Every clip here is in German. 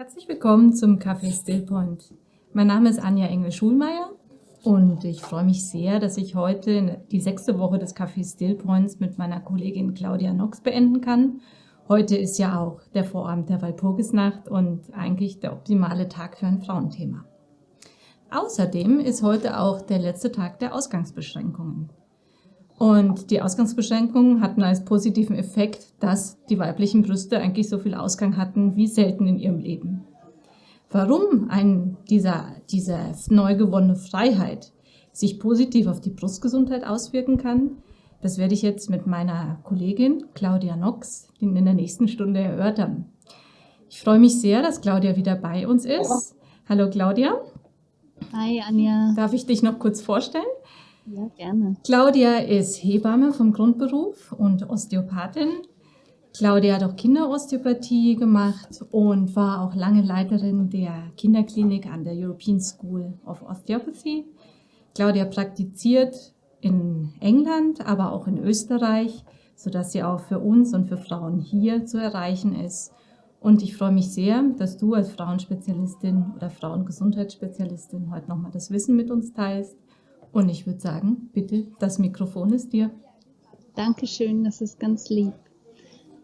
Herzlich willkommen zum Café Stillpoint. Mein Name ist Anja Engel-Schulmeier und ich freue mich sehr, dass ich heute die sechste Woche des Café Stillpoints mit meiner Kollegin Claudia Nox beenden kann. Heute ist ja auch der Vorabend der Walpurgisnacht und eigentlich der optimale Tag für ein Frauenthema. Außerdem ist heute auch der letzte Tag der Ausgangsbeschränkungen. Und die Ausgangsbeschränkungen hatten als positiven Effekt, dass die weiblichen Brüste eigentlich so viel Ausgang hatten wie selten in ihrem Leben. Warum ein, dieser, diese neu gewonnene Freiheit sich positiv auf die Brustgesundheit auswirken kann, das werde ich jetzt mit meiner Kollegin Claudia Nox in der nächsten Stunde erörtern. Ich freue mich sehr, dass Claudia wieder bei uns ist. Hallo Claudia. Hi Anja. Darf ich dich noch kurz vorstellen? Ja, gerne. Claudia ist Hebamme vom Grundberuf und Osteopathin. Claudia hat auch Kinderosteopathie gemacht und war auch lange Leiterin der Kinderklinik an der European School of Osteopathy. Claudia praktiziert in England, aber auch in Österreich, sodass sie auch für uns und für Frauen hier zu erreichen ist. Und ich freue mich sehr, dass du als Frauenspezialistin oder Frauengesundheitsspezialistin heute nochmal das Wissen mit uns teilst und ich würde sagen, bitte, das Mikrofon ist dir. Dankeschön, das ist ganz lieb.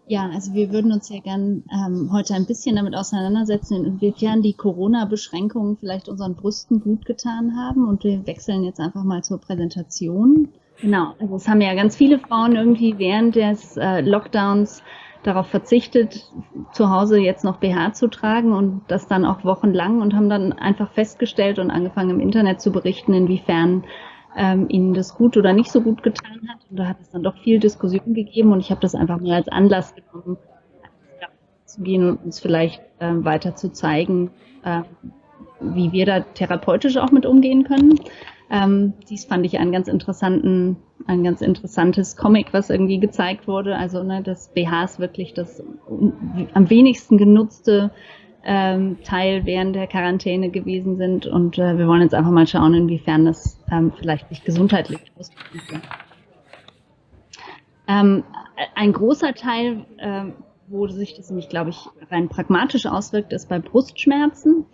Ja, also wir würden uns ja gern ähm, heute ein bisschen damit auseinandersetzen, inwiefern die Corona-Beschränkungen vielleicht unseren Brüsten gut getan haben. Und wir wechseln jetzt einfach mal zur Präsentation. Genau, also es haben ja ganz viele Frauen irgendwie während des äh, Lockdowns darauf verzichtet, zu Hause jetzt noch BH zu tragen und das dann auch wochenlang und haben dann einfach festgestellt und angefangen im Internet zu berichten, inwiefern ähm, ihnen das gut oder nicht so gut getan hat. Und da hat es dann doch viel Diskussion gegeben und ich habe das einfach mal als Anlass genommen, zu gehen und uns vielleicht äh, weiter zu zeigen, äh, wie wir da therapeutisch auch mit umgehen können. Ähm, dies fand ich einen ganz interessanten, ein ganz interessantes Comic, was irgendwie gezeigt wurde. Also ne, das BH ist wirklich das am wenigsten genutzte ähm, Teil während der Quarantäne gewesen sind. Und äh, wir wollen jetzt einfach mal schauen, inwiefern das ähm, vielleicht sich gesundheitlich auswirken kann. Ähm, ein großer Teil, äh, wo sich das nämlich, glaube ich, rein pragmatisch auswirkt, ist bei Brustschmerzen.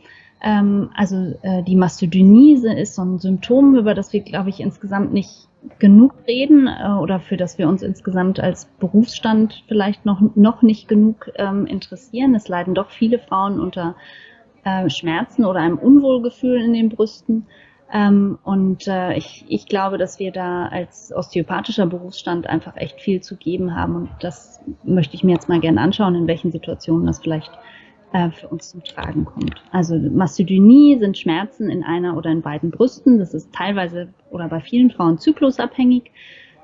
Ähm, also äh, die Mastodynie ist so ein Symptom, über das wir, glaube ich, insgesamt nicht genug reden äh, oder für das wir uns insgesamt als Berufsstand vielleicht noch, noch nicht genug ähm, interessieren. Es leiden doch viele Frauen unter äh, Schmerzen oder einem Unwohlgefühl in den Brüsten. Ähm, und äh, ich, ich glaube, dass wir da als osteopathischer Berufsstand einfach echt viel zu geben haben. Und das möchte ich mir jetzt mal gerne anschauen, in welchen Situationen das vielleicht äh, für uns zum Tragen kommt. Also Mastodynie sind Schmerzen in einer oder in beiden Brüsten. Das ist teilweise oder bei vielen Frauen zyklusabhängig,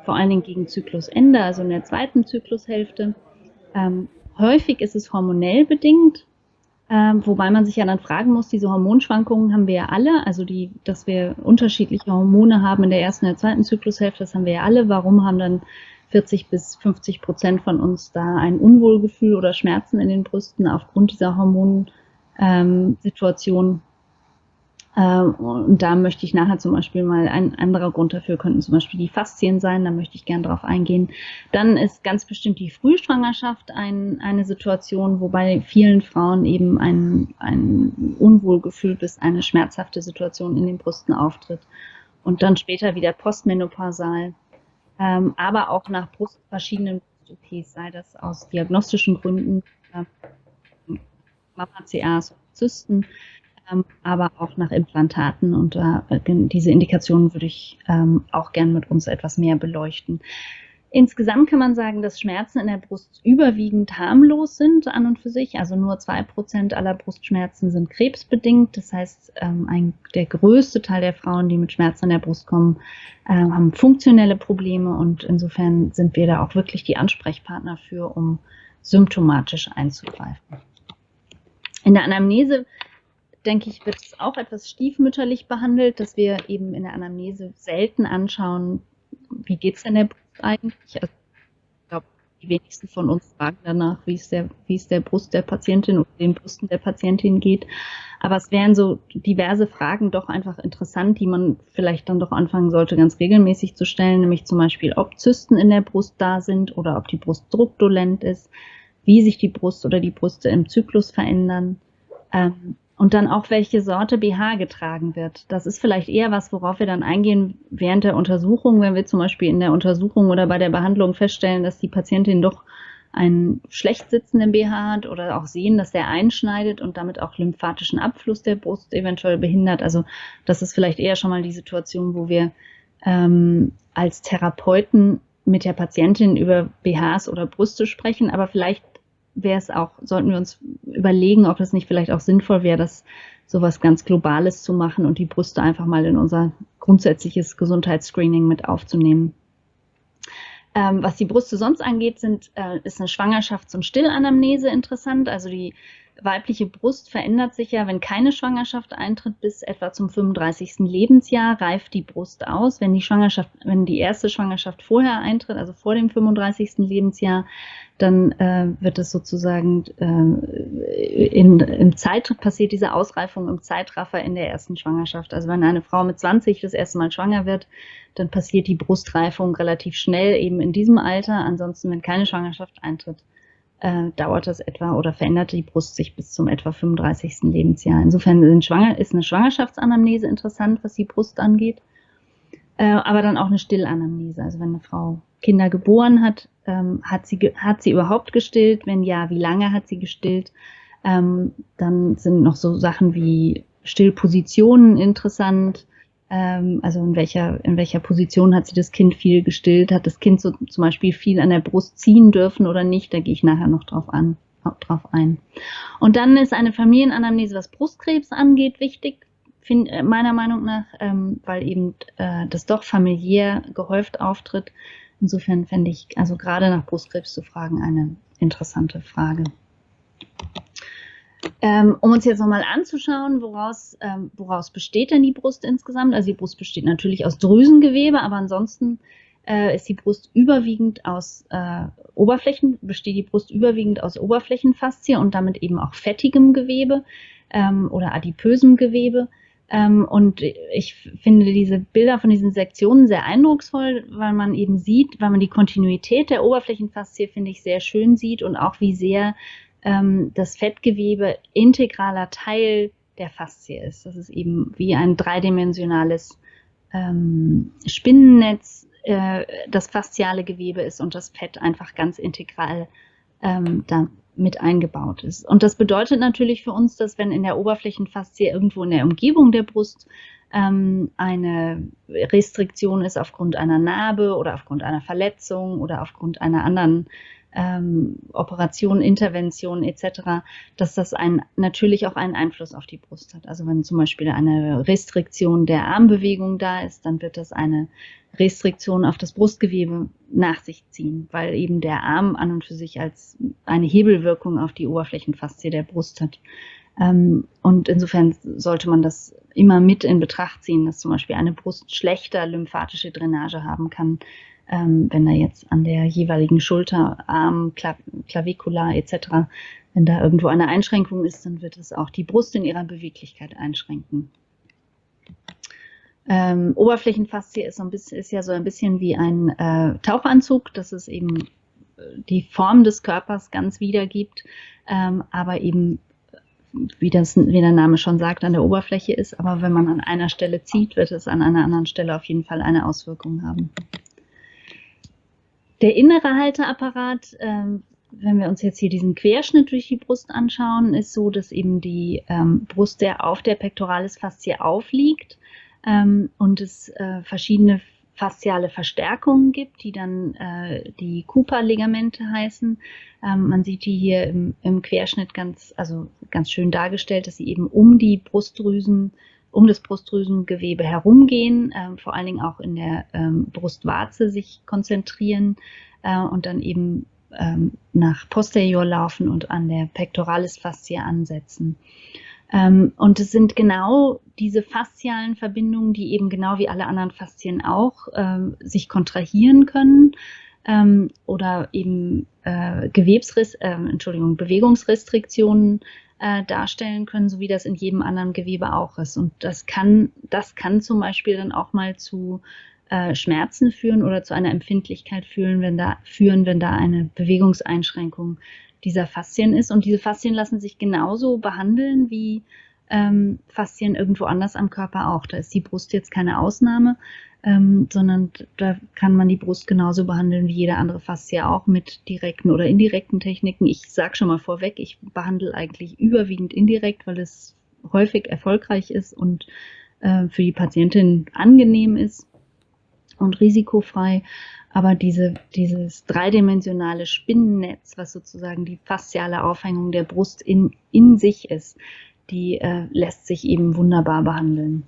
vor allen Dingen gegen Zyklusende, also in der zweiten Zyklushälfte. Ähm, häufig ist es hormonell bedingt, ähm, wobei man sich ja dann fragen muss, diese Hormonschwankungen haben wir ja alle, also die, dass wir unterschiedliche Hormone haben in der ersten und der zweiten Zyklushälfte, das haben wir ja alle. Warum haben dann 40 bis 50 Prozent von uns da ein Unwohlgefühl oder Schmerzen in den Brüsten aufgrund dieser Hormonsituation. Ähm, und da möchte ich nachher zum Beispiel mal ein anderer Grund dafür könnten zum Beispiel die Faszien sein, da möchte ich gerne drauf eingehen. Dann ist ganz bestimmt die Frühschwangerschaft ein, eine Situation, wobei vielen Frauen eben ein, ein Unwohlgefühl bis eine schmerzhafte Situation in den Brüsten auftritt. Und dann später wieder postmenopausal ähm, aber auch nach Brust, verschiedenen Brust-OPs, sei das aus diagnostischen Gründen, äh, MAPA-CAs, Zysten, ähm, aber auch nach Implantaten. Und äh, diese Indikationen würde ich ähm, auch gern mit uns etwas mehr beleuchten. Insgesamt kann man sagen, dass Schmerzen in der Brust überwiegend harmlos sind an und für sich. Also nur zwei Prozent aller Brustschmerzen sind krebsbedingt. Das heißt, ähm, ein, der größte Teil der Frauen, die mit Schmerzen in der Brust kommen, äh, haben funktionelle Probleme und insofern sind wir da auch wirklich die Ansprechpartner für, um symptomatisch einzugreifen. In der Anamnese denke ich, wird es auch etwas stiefmütterlich behandelt, dass wir eben in der Anamnese selten anschauen, wie geht es denn der Brust eigentlich. Also, ich glaube, die wenigsten von uns fragen danach, wie es der, wie es der Brust der Patientin oder den Brüsten der Patientin geht. Aber es wären so diverse Fragen doch einfach interessant, die man vielleicht dann doch anfangen sollte, ganz regelmäßig zu stellen, nämlich zum Beispiel, ob Zysten in der Brust da sind oder ob die Brust druckdolent ist, wie sich die Brust oder die Brüste im Zyklus verändern, Ähm, und dann auch, welche Sorte BH getragen wird. Das ist vielleicht eher was, worauf wir dann eingehen während der Untersuchung, wenn wir zum Beispiel in der Untersuchung oder bei der Behandlung feststellen, dass die Patientin doch einen schlecht sitzenden BH hat oder auch sehen, dass der einschneidet und damit auch lymphatischen Abfluss der Brust eventuell behindert. Also das ist vielleicht eher schon mal die Situation, wo wir ähm, als Therapeuten mit der Patientin über BHs oder Brüste sprechen, aber vielleicht wäre es auch, sollten wir uns überlegen, ob es nicht vielleicht auch sinnvoll wäre, das sowas ganz Globales zu machen und die Brüste einfach mal in unser grundsätzliches Gesundheitsscreening mit aufzunehmen. Ähm, was die Brüste sonst angeht, sind, äh, ist eine Schwangerschafts- und Stillanamnese interessant. Also die weibliche Brust verändert sich ja, wenn keine Schwangerschaft eintritt, bis etwa zum 35. Lebensjahr reift die Brust aus. Wenn die Schwangerschaft, wenn die erste Schwangerschaft vorher eintritt, also vor dem 35. Lebensjahr, dann äh, wird es sozusagen äh, in, im Zeit passiert diese Ausreifung im Zeitraffer in der ersten Schwangerschaft. Also wenn eine Frau mit 20 das erste Mal schwanger wird, dann passiert die Brustreifung relativ schnell eben in diesem Alter. Ansonsten, wenn keine Schwangerschaft eintritt, äh, dauert das etwa oder verändert die Brust sich bis zum etwa 35. Lebensjahr. Insofern ist eine Schwangerschaftsanamnese interessant, was die Brust angeht, äh, aber dann auch eine Stillanamnese. Also wenn eine Frau Kinder geboren hat, ähm, hat, sie, hat sie überhaupt gestillt? Wenn ja, wie lange hat sie gestillt? Ähm, dann sind noch so Sachen wie Stillpositionen interessant also in welcher, in welcher Position hat sie das Kind viel gestillt, hat das Kind so zum Beispiel viel an der Brust ziehen dürfen oder nicht, da gehe ich nachher noch drauf an, drauf ein. Und dann ist eine Familienanamnese, was Brustkrebs angeht, wichtig, find, äh, meiner Meinung nach, ähm, weil eben äh, das doch familiär gehäuft auftritt. Insofern fände ich also gerade nach Brustkrebs zu fragen eine interessante Frage. Ähm, um uns jetzt nochmal anzuschauen, woraus, ähm, woraus besteht denn die Brust insgesamt? Also die Brust besteht natürlich aus Drüsengewebe, aber ansonsten äh, ist die Brust überwiegend aus äh, Oberflächen, besteht die Brust überwiegend aus Oberflächenfaszie und damit eben auch fettigem Gewebe ähm, oder adipösem Gewebe. Ähm, und ich finde diese Bilder von diesen Sektionen sehr eindrucksvoll, weil man eben sieht, weil man die Kontinuität der Oberflächenfaszie, finde ich, sehr schön sieht und auch wie sehr ähm, das Fettgewebe integraler Teil der Faszie ist. Das ist eben wie ein dreidimensionales ähm, Spinnennetz, äh, das fasziale Gewebe ist und das Fett einfach ganz integral ähm, da mit eingebaut ist. Und das bedeutet natürlich für uns, dass wenn in der Oberflächenfaszie irgendwo in der Umgebung der Brust ähm, eine Restriktion ist aufgrund einer Narbe oder aufgrund einer Verletzung oder aufgrund einer anderen ähm, Operationen, Interventionen etc., dass das ein, natürlich auch einen Einfluss auf die Brust hat. Also wenn zum Beispiel eine Restriktion der Armbewegung da ist, dann wird das eine Restriktion auf das Brustgewebe nach sich ziehen, weil eben der Arm an und für sich als eine Hebelwirkung auf die Oberflächenfaszie der Brust hat. Ähm, und insofern sollte man das immer mit in Betracht ziehen, dass zum Beispiel eine Brust schlechter lymphatische Drainage haben kann, ähm, wenn da jetzt an der jeweiligen Schulter, Arm, Klavikula etc., wenn da irgendwo eine Einschränkung ist, dann wird es auch die Brust in ihrer Beweglichkeit einschränken. Ähm, Oberflächenfaszie ist, so ein bisschen, ist ja so ein bisschen wie ein äh, Tauchanzug, dass es eben äh, die Form des Körpers ganz wiedergibt, ähm, aber eben wie, das, wie der Name schon sagt, an der Oberfläche ist. Aber wenn man an einer Stelle zieht, wird es an einer anderen Stelle auf jeden Fall eine Auswirkung haben. Der innere Halteapparat, ähm, wenn wir uns jetzt hier diesen Querschnitt durch die Brust anschauen, ist so, dass eben die ähm, Brust sehr auf der Pectoralis faszie aufliegt ähm, und es äh, verschiedene fasziale Verstärkungen gibt, die dann äh, die Cooper-Ligamente heißen. Ähm, man sieht die hier im, im, Querschnitt ganz, also ganz schön dargestellt, dass sie eben um die Brustdrüsen um das Brustdrüsengewebe herumgehen, äh, vor allen Dingen auch in der ähm, Brustwarze sich konzentrieren äh, und dann eben ähm, nach posterior laufen und an der Pectoralis Faszie ansetzen. Ähm, und es sind genau diese faszialen Verbindungen, die eben genau wie alle anderen Faszien auch ähm, sich kontrahieren können ähm, oder eben äh, Gewebsriss, äh, Entschuldigung, Bewegungsrestriktionen äh, darstellen können, so wie das in jedem anderen Gewebe auch ist. Und das kann, das kann zum Beispiel dann auch mal zu äh, Schmerzen führen oder zu einer Empfindlichkeit führen, wenn da, führen, wenn da eine Bewegungseinschränkung dieser Faszien ist. Und diese Faszien lassen sich genauso behandeln wie ähm, Faszien irgendwo anders am Körper auch. Da ist die Brust jetzt keine Ausnahme, ähm, sondern da kann man die Brust genauso behandeln wie jede andere Faszie auch mit direkten oder indirekten Techniken. Ich sage schon mal vorweg, ich behandle eigentlich überwiegend indirekt, weil es häufig erfolgreich ist und äh, für die Patientin angenehm ist und risikofrei. Aber diese, dieses dreidimensionale Spinnennetz, was sozusagen die fasziale Aufhängung der Brust in, in sich ist, die äh, lässt sich eben wunderbar behandeln.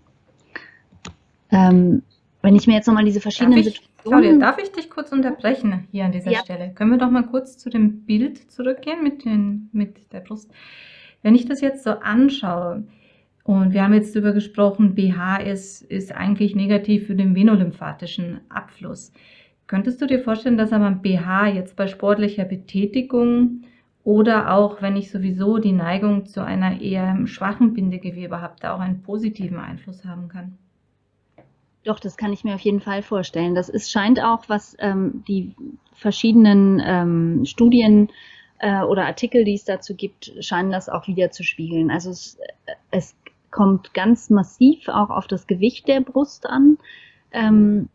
Ähm, wenn ich mir jetzt nochmal diese verschiedenen darf ich, Claudia, darf ich dich kurz unterbrechen hier an dieser ja. Stelle? Können wir doch mal kurz zu dem Bild zurückgehen mit, den, mit der Brust? Wenn ich das jetzt so anschaue, und wir haben jetzt darüber gesprochen, BH ist, ist eigentlich negativ für den venolymphatischen Abfluss. Könntest du dir vorstellen, dass aber ein BH jetzt bei sportlicher Betätigung oder auch wenn ich sowieso die Neigung zu einer eher schwachen Bindegewebe habe, da auch einen positiven Einfluss haben kann? Doch, das kann ich mir auf jeden Fall vorstellen. Das ist, scheint auch, was ähm, die verschiedenen ähm, Studien äh, oder Artikel, die es dazu gibt, scheinen das auch wieder zu spiegeln. Also es, es kommt ganz massiv auch auf das Gewicht der Brust an. Ähm,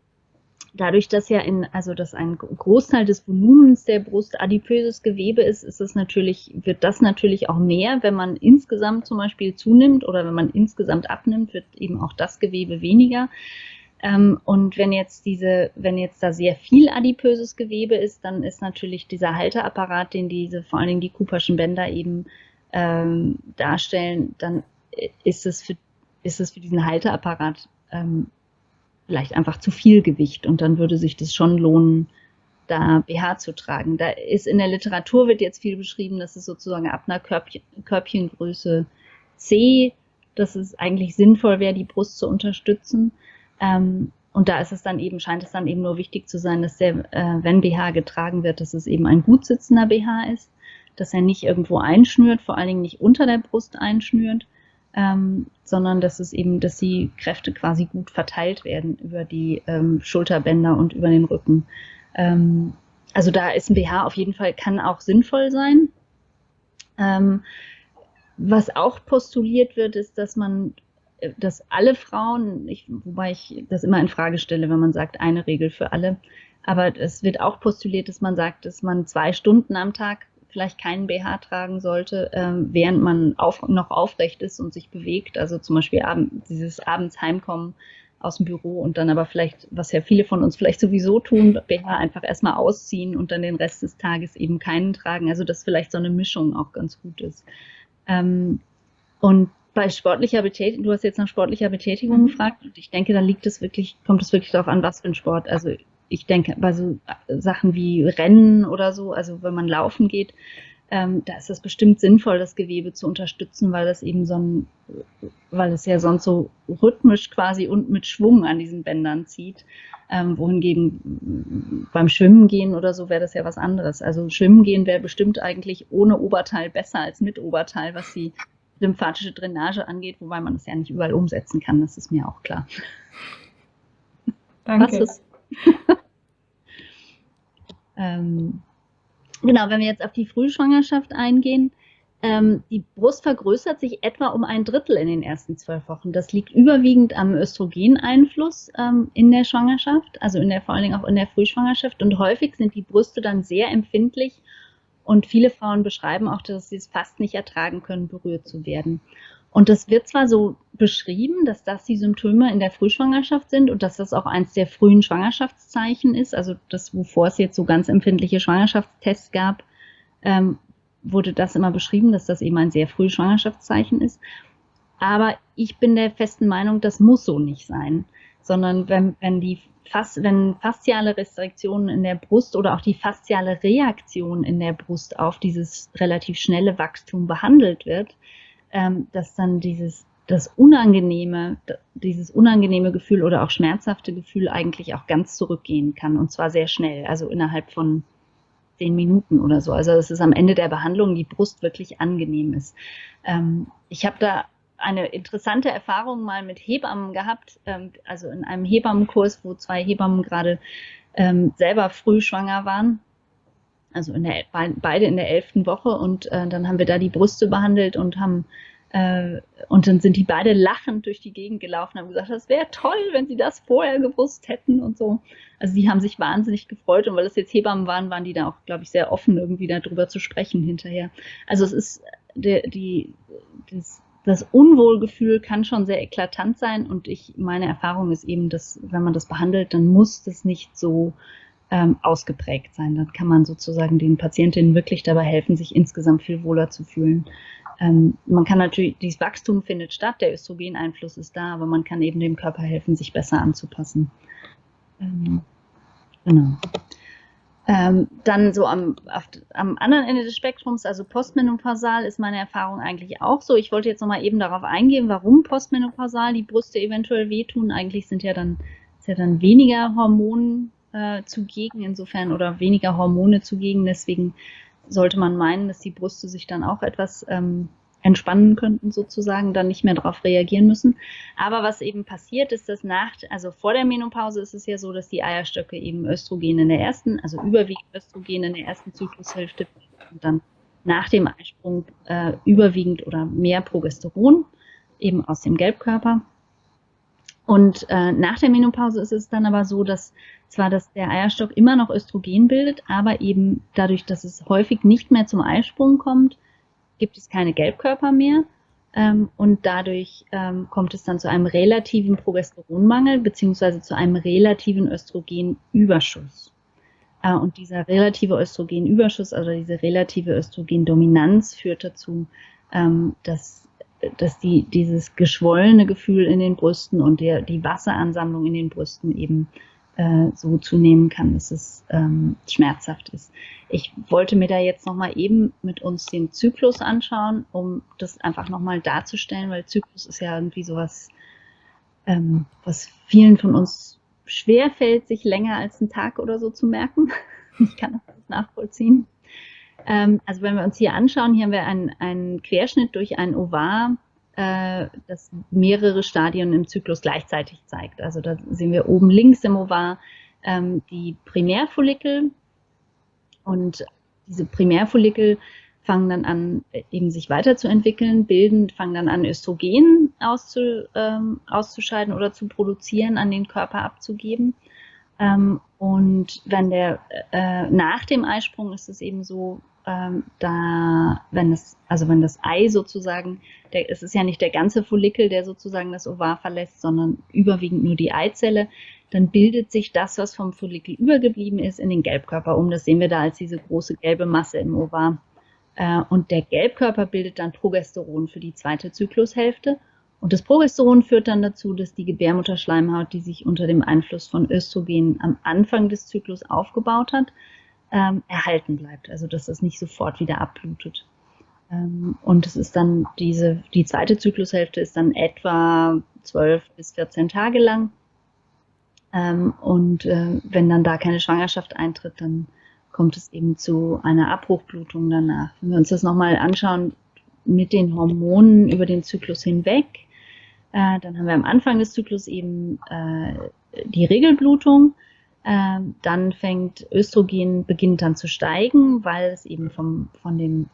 dadurch, dass ja in, also dass ein Großteil des Volumens der Brust adipöses Gewebe ist, ist es natürlich, wird das natürlich auch mehr, wenn man insgesamt zum Beispiel zunimmt oder wenn man insgesamt abnimmt, wird eben auch das Gewebe weniger. Ähm, und wenn jetzt diese, wenn jetzt da sehr viel adipöses Gewebe ist, dann ist natürlich dieser Halteapparat, den diese, vor allen Dingen die Cooperschen Bänder eben ähm, darstellen, dann ist es für, ist es für diesen Halteapparat ähm, vielleicht einfach zu viel Gewicht und dann würde sich das schon lohnen, da BH zu tragen. Da ist in der Literatur wird jetzt viel beschrieben, dass es sozusagen ab einer Körbchen, Körbchengröße C, dass es eigentlich sinnvoll wäre, die Brust zu unterstützen. Ähm, und da ist es dann eben, scheint es dann eben nur wichtig zu sein, dass der, äh, wenn BH getragen wird, dass es eben ein gut sitzender BH ist, dass er nicht irgendwo einschnürt, vor allen Dingen nicht unter der Brust einschnürt, ähm, sondern dass es eben, dass die Kräfte quasi gut verteilt werden über die ähm, Schulterbänder und über den Rücken. Ähm, also da ist ein BH auf jeden Fall, kann auch sinnvoll sein. Ähm, was auch postuliert wird, ist, dass man dass alle Frauen, ich, wobei ich das immer in Frage stelle, wenn man sagt, eine Regel für alle, aber es wird auch postuliert, dass man sagt, dass man zwei Stunden am Tag vielleicht keinen BH tragen sollte, ähm, während man auf, noch aufrecht ist und sich bewegt. Also zum Beispiel abend, dieses abends heimkommen aus dem Büro und dann aber vielleicht, was ja viele von uns vielleicht sowieso tun, BH einfach erstmal ausziehen und dann den Rest des Tages eben keinen tragen. Also dass vielleicht so eine Mischung auch ganz gut ist. Ähm, und bei sportlicher Betätigung, du hast jetzt nach sportlicher Betätigung mhm. gefragt und ich denke, da liegt es wirklich, kommt es wirklich darauf an, was für ein Sport. Also ich denke, bei so Sachen wie Rennen oder so, also wenn man laufen geht, ähm, da ist es bestimmt sinnvoll, das Gewebe zu unterstützen, weil das eben so ein, weil es ja sonst so rhythmisch quasi und mit Schwung an diesen Bändern zieht. Ähm, wohingegen beim Schwimmen gehen oder so wäre das ja was anderes. Also Schwimmen gehen wäre bestimmt eigentlich ohne Oberteil besser als mit Oberteil, was die lymphatische Drainage angeht, wobei man das ja nicht überall umsetzen kann, das ist mir auch klar. Danke. Was ist? ähm, genau, wenn wir jetzt auf die Frühschwangerschaft eingehen, ähm, die Brust vergrößert sich etwa um ein Drittel in den ersten zwölf Wochen. Das liegt überwiegend am Östrogeneinfluss ähm, in der Schwangerschaft, also in der, vor allen Dingen auch in der Frühschwangerschaft. Und häufig sind die Brüste dann sehr empfindlich und viele Frauen beschreiben auch, dass sie es fast nicht ertragen können, berührt zu werden. Und das wird zwar so beschrieben, dass das die Symptome in der Frühschwangerschaft sind und dass das auch eins der frühen Schwangerschaftszeichen ist, also das, wovor es jetzt so ganz empfindliche Schwangerschaftstests gab, ähm, wurde das immer beschrieben, dass das eben ein sehr frühes Schwangerschaftszeichen ist. Aber ich bin der festen Meinung, das muss so nicht sein, sondern wenn, wenn die Fas wenn fasziale Restriktionen in der Brust oder auch die fasziale Reaktion in der Brust auf dieses relativ schnelle Wachstum behandelt wird, ähm, dass dann dieses das unangenehme, dieses unangenehme Gefühl oder auch schmerzhafte Gefühl eigentlich auch ganz zurückgehen kann und zwar sehr schnell, also innerhalb von zehn Minuten oder so. Also dass es am Ende der Behandlung die Brust wirklich angenehm ist. Ähm, ich habe da eine interessante Erfahrung mal mit Hebammen gehabt, ähm, also in einem Hebammenkurs, wo zwei Hebammen gerade ähm, selber früh schwanger waren. also in der, beide in der elften Woche und äh, dann haben wir da die Brüste behandelt und haben äh, und dann sind die beide lachend durch die Gegend gelaufen und haben gesagt, das wäre toll, wenn sie das vorher gewusst hätten und so. Also die haben sich wahnsinnig gefreut und weil es jetzt Hebammen waren, waren die da auch, glaube ich, sehr offen, irgendwie darüber zu sprechen hinterher. Also es ist der, die, das, das Unwohlgefühl kann schon sehr eklatant sein und ich, meine Erfahrung ist eben, dass wenn man das behandelt, dann muss das nicht so ähm, ausgeprägt sein. Dann kann man sozusagen den Patientinnen wirklich dabei helfen, sich insgesamt viel wohler zu fühlen. Ähm, man kann natürlich, dieses Wachstum findet statt, der Östrogeneinfluss ist da, aber man kann eben dem Körper helfen, sich besser anzupassen. Ähm, genau. Ähm, dann so am, auf, am anderen Ende des Spektrums, also postmenopausal, ist meine Erfahrung eigentlich auch so. Ich wollte jetzt nochmal eben darauf eingehen, warum postmenopausal die Brüste eventuell wehtun. Eigentlich sind ja dann, ist ja dann weniger Hormone äh, zugegen insofern oder weniger Hormone zugegen. Deswegen sollte man meinen, dass die Brüste sich dann auch etwas ähm, entspannen könnten sozusagen, dann nicht mehr darauf reagieren müssen. Aber was eben passiert ist, dass nach, also vor der Menopause ist es ja so, dass die Eierstöcke eben Östrogen in der ersten, also überwiegend Östrogen in der ersten Zyklushälfte und dann nach dem Eisprung äh, überwiegend oder mehr Progesteron eben aus dem Gelbkörper. Und äh, nach der Menopause ist es dann aber so, dass zwar dass der Eierstock immer noch Östrogen bildet, aber eben dadurch, dass es häufig nicht mehr zum Eisprung kommt, gibt es keine Gelbkörper mehr. Ähm, und dadurch ähm, kommt es dann zu einem relativen Progesteronmangel beziehungsweise zu einem relativen Östrogenüberschuss. Äh, und dieser relative Östrogenüberschuss, also diese relative Östrogendominanz führt dazu, ähm, dass, dass die, dieses geschwollene Gefühl in den Brüsten und der, die Wasseransammlung in den Brüsten eben äh, so zunehmen kann, dass es ähm, schmerzhaft ist. Ich wollte mir da jetzt nochmal eben mit uns den Zyklus anschauen, um das einfach nochmal darzustellen, weil Zyklus ist ja irgendwie sowas, ähm, was vielen von uns schwer fällt, sich länger als einen Tag oder so zu merken. Ich kann das nachvollziehen. Ähm, also wenn wir uns hier anschauen, hier haben wir einen, einen Querschnitt durch ein Ovar äh, das mehrere Stadien im Zyklus gleichzeitig zeigt. Also da sehen wir oben links im Ovar ähm, die Primärfollikel und diese Primärfollikel fangen dann an, eben sich weiterzuentwickeln, bilden, fangen dann an, Östrogen auszu, ähm, auszuscheiden oder zu produzieren, an den Körper abzugeben. Ähm, und wenn der äh, nach dem Eisprung ist es eben so, ähm, da, wenn es, also wenn das Ei sozusagen, der, es ist ja nicht der ganze Follikel, der sozusagen das Ovar verlässt, sondern überwiegend nur die Eizelle, dann bildet sich das, was vom Follikel übergeblieben ist, in den Gelbkörper um. Das sehen wir da als diese große gelbe Masse im Ovar. Äh, und der Gelbkörper bildet dann Progesteron für die zweite Zyklushälfte. Und das Progesteron führt dann dazu, dass die Gebärmutterschleimhaut, die sich unter dem Einfluss von Östrogen am Anfang des Zyklus aufgebaut hat, ähm, erhalten bleibt, also dass es nicht sofort wieder abblutet. Ähm, und es ist dann diese, die zweite Zyklushälfte ist dann etwa 12 bis 14 Tage lang. Ähm, und äh, wenn dann da keine Schwangerschaft eintritt, dann kommt es eben zu einer Abbruchblutung danach. Wenn wir uns das nochmal anschauen mit den Hormonen über den Zyklus hinweg, äh, dann haben wir am Anfang des Zyklus eben äh, die Regelblutung dann fängt Östrogen, beginnt dann zu steigen, weil es eben vom, von dem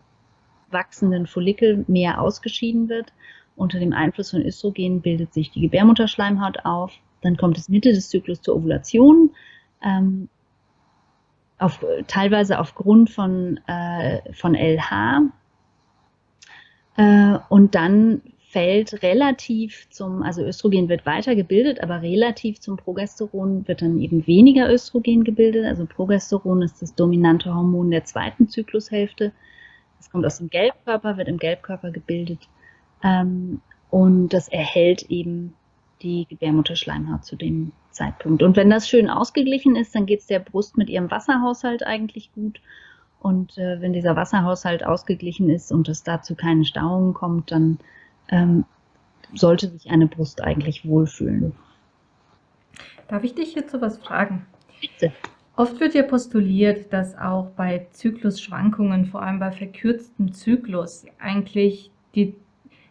wachsenden Follikel mehr ausgeschieden wird. Unter dem Einfluss von Östrogen bildet sich die Gebärmutterschleimhaut auf. Dann kommt es Mitte des Zyklus zur Ovulation. Ähm, auf, teilweise aufgrund von, äh, von LH. Äh, und dann fällt relativ zum, also Östrogen wird weiter gebildet, aber relativ zum Progesteron wird dann eben weniger Östrogen gebildet. Also Progesteron ist das dominante Hormon der zweiten Zyklushälfte. Das kommt aus dem Gelbkörper, wird im Gelbkörper gebildet ähm, und das erhält eben die Gebärmutterschleimhaut zu dem Zeitpunkt. Und wenn das schön ausgeglichen ist, dann geht es der Brust mit ihrem Wasserhaushalt eigentlich gut. Und äh, wenn dieser Wasserhaushalt ausgeglichen ist und es dazu keine Stauungen kommt, dann ähm, sollte sich eine Brust eigentlich wohlfühlen. Darf ich dich jetzt was fragen? Bitte. Oft wird ja postuliert, dass auch bei Zyklusschwankungen, vor allem bei verkürztem Zyklus, eigentlich die,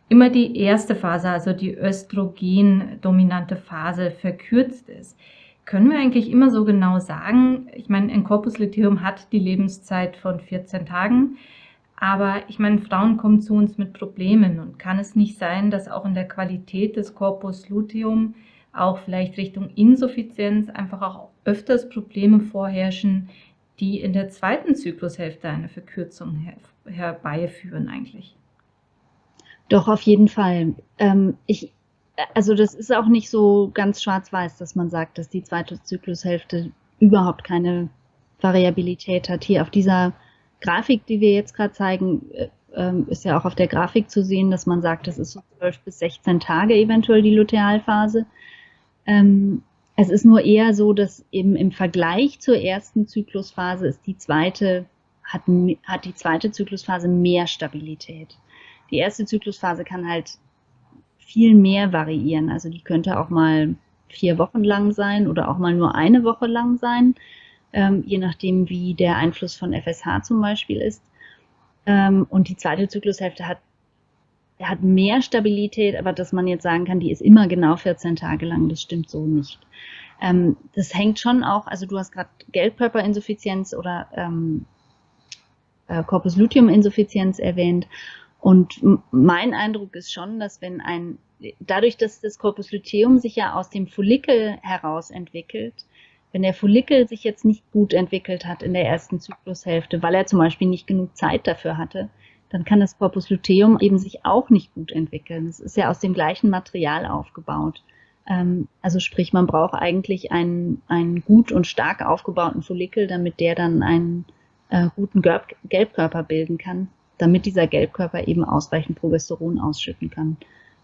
immer die erste Phase, also die östrogendominante Phase, verkürzt ist. können wir eigentlich immer so genau sagen, ich meine, ein Corpus luteum hat die Lebenszeit von 14 Tagen, aber ich meine, Frauen kommen zu uns mit Problemen und kann es nicht sein, dass auch in der Qualität des Corpus luteum auch vielleicht Richtung Insuffizienz einfach auch öfters Probleme vorherrschen, die in der zweiten Zyklushälfte eine Verkürzung her herbeiführen eigentlich? Doch, auf jeden Fall. Ähm, ich, also das ist auch nicht so ganz schwarz-weiß, dass man sagt, dass die zweite Zyklushälfte überhaupt keine Variabilität hat. Hier auf dieser Grafik, die wir jetzt gerade zeigen, äh, ähm, ist ja auch auf der Grafik zu sehen, dass man sagt, das ist so 12 bis 16 Tage eventuell die Lutealphase. Ähm, es ist nur eher so, dass eben im Vergleich zur ersten Zyklusphase ist die zweite, hat, hat die zweite Zyklusphase mehr Stabilität. Die erste Zyklusphase kann halt viel mehr variieren. Also die könnte auch mal vier Wochen lang sein oder auch mal nur eine Woche lang sein, ähm, je nachdem, wie der Einfluss von FSH zum Beispiel ist. Ähm, und die zweite Zyklushälfte hat, hat mehr Stabilität, aber dass man jetzt sagen kann, die ist immer genau 14 Tage lang, das stimmt so nicht. Ähm, das hängt schon auch, also du hast gerade Gelbkörperinsuffizienz oder ähm, äh, Corpus luteum Insuffizienz erwähnt. Und mein Eindruck ist schon, dass wenn ein, dadurch, dass das Corpus luteum sich ja aus dem Follikel heraus entwickelt, wenn der Follikel sich jetzt nicht gut entwickelt hat in der ersten Zyklushälfte, weil er zum Beispiel nicht genug Zeit dafür hatte, dann kann das Corpus luteum eben sich auch nicht gut entwickeln. Es ist ja aus dem gleichen Material aufgebaut. Ähm, also sprich, man braucht eigentlich einen, einen gut und stark aufgebauten Follikel, damit der dann einen äh, guten Gelbkörper bilden kann damit dieser Gelbkörper eben ausreichend Progesteron ausschütten kann.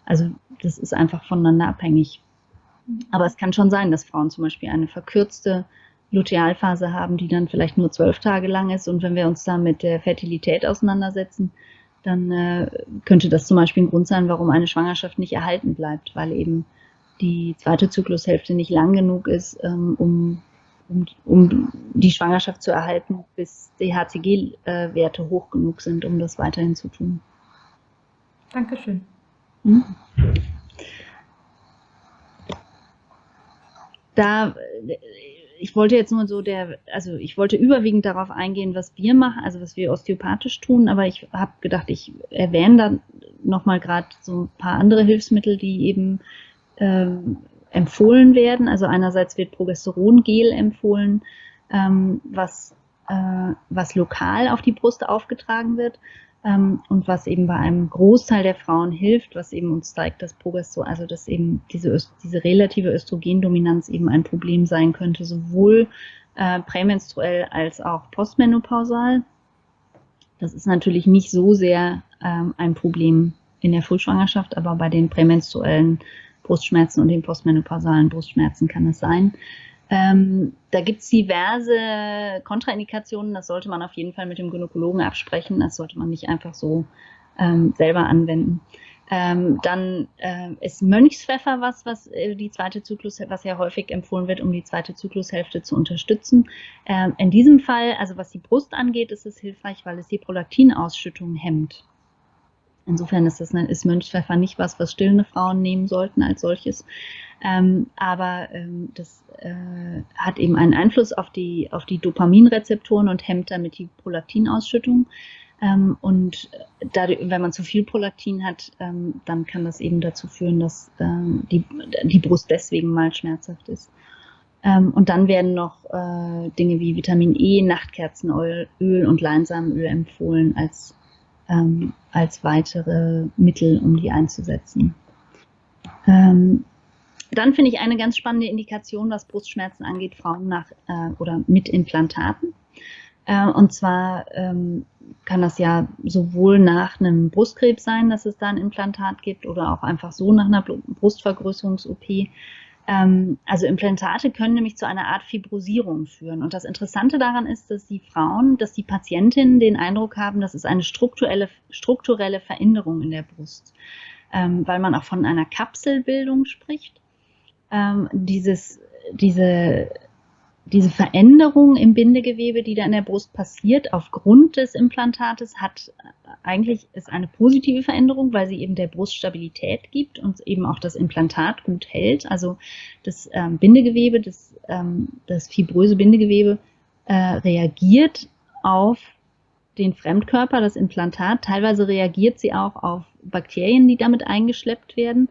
Also das ist einfach voneinander abhängig. Aber es kann schon sein, dass Frauen zum Beispiel eine verkürzte Lutealphase haben, die dann vielleicht nur zwölf Tage lang ist. Und wenn wir uns da mit der Fertilität auseinandersetzen, dann äh, könnte das zum Beispiel ein Grund sein, warum eine Schwangerschaft nicht erhalten bleibt, weil eben die zweite Zyklushälfte nicht lang genug ist, ähm, um um, um die Schwangerschaft zu erhalten, bis die HCG-Werte hoch genug sind, um das weiterhin zu tun. Dankeschön. Hm? Da, ich wollte jetzt nur so der, also ich wollte überwiegend darauf eingehen, was wir machen, also was wir osteopathisch tun, aber ich habe gedacht, ich erwähne dann nochmal gerade so ein paar andere Hilfsmittel, die eben ähm, empfohlen werden. Also einerseits wird Progesterongel empfohlen, ähm, was, äh, was lokal auf die Brust aufgetragen wird und was eben bei einem Großteil der Frauen hilft, was eben uns zeigt, dass Progesteron, also dass eben diese, diese relative Östrogendominanz eben ein Problem sein könnte, sowohl äh, prämenstruell als auch postmenopausal. Das ist natürlich nicht so sehr ähm, ein Problem in der Frühschwangerschaft, aber bei den prämenstruellen Brustschmerzen und den postmenopausalen Brustschmerzen kann es sein. Ähm, da gibt es diverse Kontraindikationen, das sollte man auf jeden Fall mit dem Gynäkologen absprechen, das sollte man nicht einfach so ähm, selber anwenden. Ähm, dann äh, ist Mönchspfeffer was, was äh, die zweite Zyklus, was ja häufig empfohlen wird, um die zweite Zyklushälfte zu unterstützen. Ähm, in diesem Fall, also was die Brust angeht, ist es hilfreich, weil es die Prolaktinausschüttung hemmt. Insofern ist, das, ist Mönchspfeffer nicht was, was stillende Frauen nehmen sollten als solches. Ähm, aber ähm, das äh, hat eben einen Einfluss auf die, auf die Dopaminrezeptoren und hemmt damit die Prolaktinausschüttung. Ähm, und dadurch, wenn man zu viel Prolaktin hat, ähm, dann kann das eben dazu führen, dass ähm, die, die Brust deswegen mal schmerzhaft ist. Ähm, und dann werden noch äh, Dinge wie Vitamin E, Nachtkerzenöl Öl und Leinsamenöl empfohlen als ähm, als weitere Mittel, um die einzusetzen. Ähm, dann finde ich eine ganz spannende Indikation, was Brustschmerzen angeht, Frauen nach äh, oder mit Implantaten. Äh, und zwar ähm, kann das ja sowohl nach einem Brustkrebs sein, dass es da ein Implantat gibt, oder auch einfach so nach einer Brustvergrößerungs-OP. Ähm, also Implantate können nämlich zu einer Art Fibrosierung führen. Und das Interessante daran ist, dass die Frauen, dass die Patientinnen den Eindruck haben, das ist eine strukturelle, strukturelle Veränderung in der Brust, ähm, weil man auch von einer Kapselbildung spricht. Ähm, dieses, diese diese Veränderung im Bindegewebe, die da in der Brust passiert, aufgrund des Implantates, hat eigentlich ist eine positive Veränderung, weil sie eben der Brust Stabilität gibt und eben auch das Implantat gut hält. Also das ähm, Bindegewebe, das, ähm, das fibröse Bindegewebe äh, reagiert auf den Fremdkörper, das Implantat. Teilweise reagiert sie auch auf Bakterien, die damit eingeschleppt werden.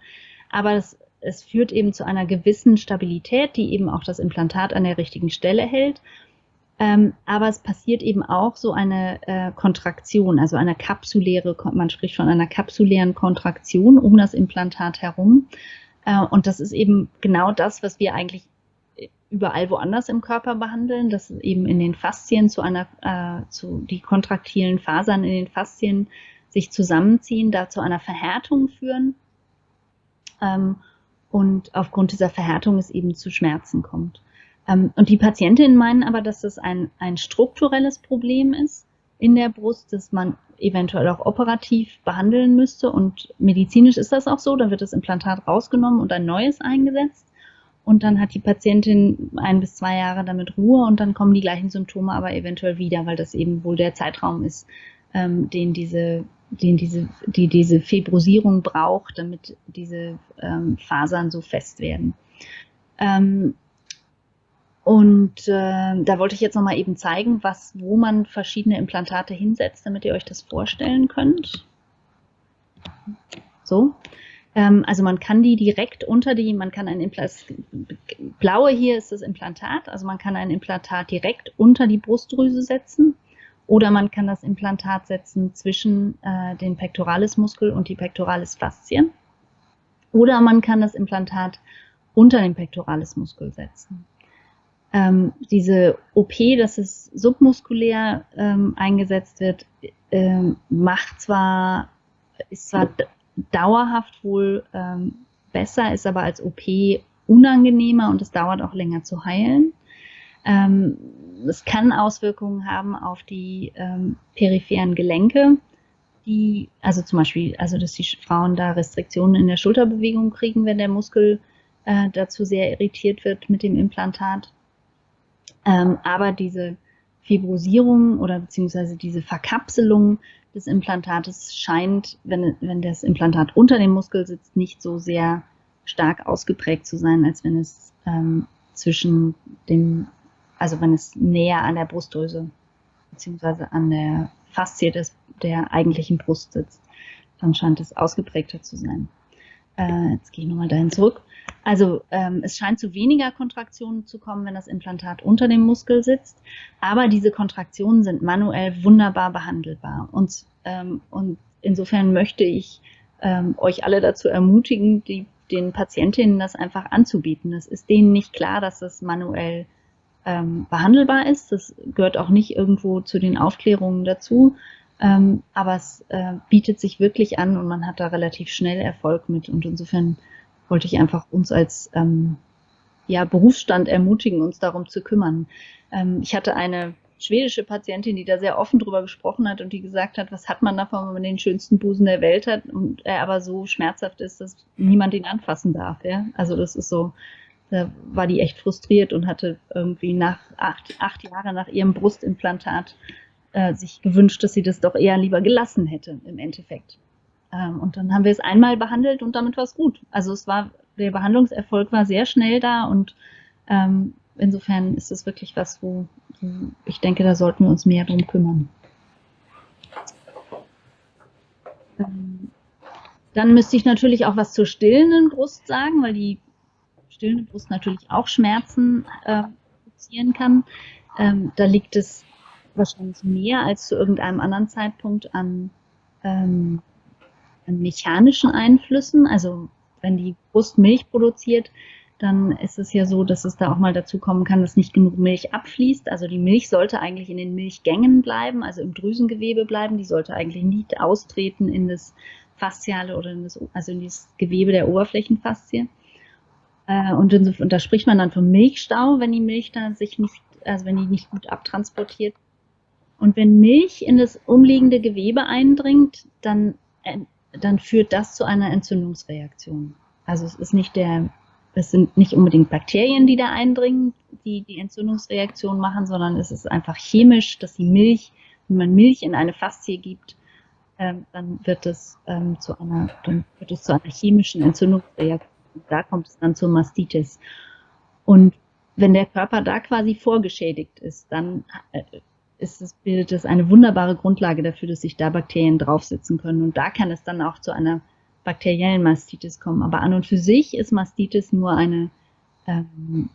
Aber das es führt eben zu einer gewissen Stabilität, die eben auch das Implantat an der richtigen Stelle hält. Ähm, aber es passiert eben auch so eine äh, Kontraktion, also eine kapsuläre, man spricht von einer kapsulären Kontraktion um das Implantat herum. Äh, und das ist eben genau das, was wir eigentlich überall woanders im Körper behandeln, dass eben in den Faszien zu einer, äh, zu die kontraktilen Fasern in den Faszien sich zusammenziehen, da zu einer Verhärtung führen. Ähm, und aufgrund dieser Verhärtung es eben zu Schmerzen kommt. Ähm, und die Patientinnen meinen aber, dass das ein, ein strukturelles Problem ist in der Brust, das man eventuell auch operativ behandeln müsste. Und medizinisch ist das auch so, da wird das Implantat rausgenommen und ein neues eingesetzt. Und dann hat die Patientin ein bis zwei Jahre damit Ruhe und dann kommen die gleichen Symptome aber eventuell wieder, weil das eben wohl der Zeitraum ist, ähm, den diese den diese, die diese Fibrosierung braucht, damit diese ähm, Fasern so fest werden. Ähm, und äh, da wollte ich jetzt nochmal eben zeigen, was, wo man verschiedene Implantate hinsetzt, damit ihr euch das vorstellen könnt. So. Ähm, also man kann die direkt unter die, man kann ein Implantat, blaue hier ist das Implantat, also man kann ein Implantat direkt unter die Brustdrüse setzen oder man kann das Implantat setzen zwischen äh, den Pectoralismuskel und die Pectoralis-Faszie. Oder man kann das Implantat unter den Pectoralismuskel setzen. Ähm, diese OP, dass es submuskulär ähm, eingesetzt wird, ähm, macht zwar, ist zwar dauerhaft wohl ähm, besser, ist aber als OP unangenehmer und es dauert auch länger zu heilen. Es kann Auswirkungen haben auf die ähm, peripheren Gelenke, die, also zum Beispiel, also dass die Frauen da Restriktionen in der Schulterbewegung kriegen, wenn der Muskel äh, dazu sehr irritiert wird mit dem Implantat. Ähm, aber diese Fibrosierung oder beziehungsweise diese Verkapselung des Implantates scheint, wenn, wenn das Implantat unter dem Muskel sitzt, nicht so sehr stark ausgeprägt zu sein, als wenn es ähm, zwischen dem also wenn es näher an der Brustdrüse beziehungsweise an der Faszie des, der eigentlichen Brust sitzt, dann scheint es ausgeprägter zu sein. Äh, jetzt gehe ich nochmal dahin zurück. Also ähm, es scheint zu weniger Kontraktionen zu kommen, wenn das Implantat unter dem Muskel sitzt, aber diese Kontraktionen sind manuell wunderbar behandelbar. Und, ähm, und insofern möchte ich ähm, euch alle dazu ermutigen, die, den Patientinnen das einfach anzubieten. Es ist denen nicht klar, dass das manuell ähm, behandelbar ist. Das gehört auch nicht irgendwo zu den Aufklärungen dazu. Ähm, aber es äh, bietet sich wirklich an und man hat da relativ schnell Erfolg mit. Und insofern wollte ich einfach uns als ähm, ja, Berufsstand ermutigen, uns darum zu kümmern. Ähm, ich hatte eine schwedische Patientin, die da sehr offen drüber gesprochen hat und die gesagt hat, was hat man davon, wenn man den schönsten Busen der Welt hat und er aber so schmerzhaft ist, dass niemand ihn anfassen darf. Ja? Also das ist so, da war die echt frustriert und hatte irgendwie nach acht, acht Jahren nach ihrem Brustimplantat äh, sich gewünscht, dass sie das doch eher lieber gelassen hätte im Endeffekt. Ähm, und dann haben wir es einmal behandelt und damit war es gut. Also es war, der Behandlungserfolg war sehr schnell da und ähm, insofern ist es wirklich was, wo, wo ich denke, da sollten wir uns mehr drum kümmern. Ähm, dann müsste ich natürlich auch was zur stillenden Brust sagen, weil die stillende Brust natürlich auch Schmerzen äh, produzieren kann. Ähm, da liegt es wahrscheinlich mehr als zu irgendeinem anderen Zeitpunkt an, ähm, an mechanischen Einflüssen. Also wenn die Brust Milch produziert, dann ist es ja so, dass es da auch mal dazu kommen kann, dass nicht genug Milch abfließt. Also die Milch sollte eigentlich in den Milchgängen bleiben, also im Drüsengewebe bleiben. Die sollte eigentlich nicht austreten in das Fasziale oder in das, also in das Gewebe der Oberflächenfaszie. Äh, und, da spricht man dann vom Milchstau, wenn die Milch dann sich nicht, also wenn die nicht gut abtransportiert. Und wenn Milch in das umliegende Gewebe eindringt, dann, äh, dann führt das zu einer Entzündungsreaktion. Also es ist nicht der es sind nicht unbedingt Bakterien, die da eindringen, die die Entzündungsreaktion machen, sondern es ist einfach chemisch, dass die Milch, wenn man Milch in eine Faszie gibt, ähm, dann wird es ähm, zu einer, dann wird es zu einer chemischen Entzündungsreaktion. Da kommt es dann zur Mastitis. Und wenn der Körper da quasi vorgeschädigt ist, dann äh, ist es, bildet es eine wunderbare Grundlage dafür, dass sich da Bakterien draufsitzen können. Und da kann es dann auch zu einer bakteriellen Mastitis kommen. Aber an und für sich ist Mastitis nur eine ähm,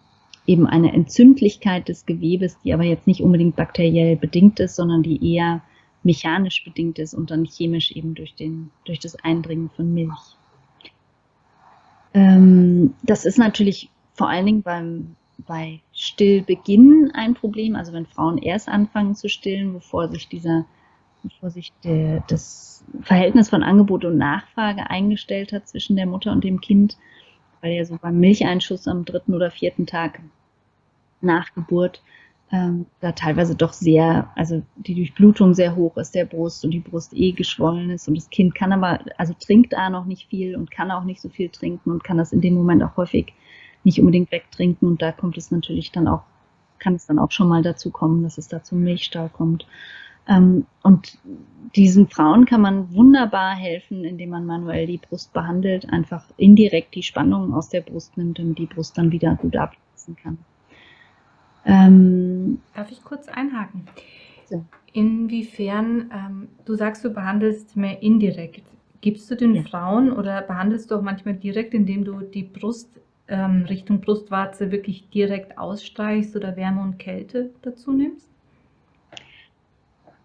eben eine Entzündlichkeit des Gewebes, die aber jetzt nicht unbedingt bakteriell bedingt ist, sondern die eher mechanisch bedingt ist und dann chemisch eben durch, den, durch das Eindringen von Milch. Ähm, das ist natürlich vor allen Dingen beim, bei Stillbeginn ein Problem, also wenn Frauen erst anfangen zu stillen, bevor sich dieser, bevor sich der, das Verhältnis von Angebot und Nachfrage eingestellt hat zwischen der Mutter und dem Kind, weil ja so beim Milcheinschuss am dritten oder vierten Tag nach Geburt ähm, da teilweise doch sehr, also die Durchblutung sehr hoch ist der Brust und die Brust eh geschwollen ist und das Kind kann aber, also trinkt da noch nicht viel und kann auch nicht so viel trinken und kann das in dem Moment auch häufig nicht unbedingt wegtrinken und da kommt es natürlich dann auch, kann es dann auch schon mal dazu kommen, dass es da zum Milchstau kommt. Ähm, und diesen Frauen kann man wunderbar helfen, indem man manuell die Brust behandelt, einfach indirekt die Spannung aus der Brust nimmt, damit die Brust dann wieder gut ablassen kann. Ähm, Darf ich kurz einhaken? So. Inwiefern, ähm, du sagst, du behandelst mehr indirekt. Gibst du den ja. Frauen oder behandelst du auch manchmal direkt, indem du die Brust ähm, Richtung Brustwarze wirklich direkt ausstreichst oder Wärme und Kälte dazu nimmst?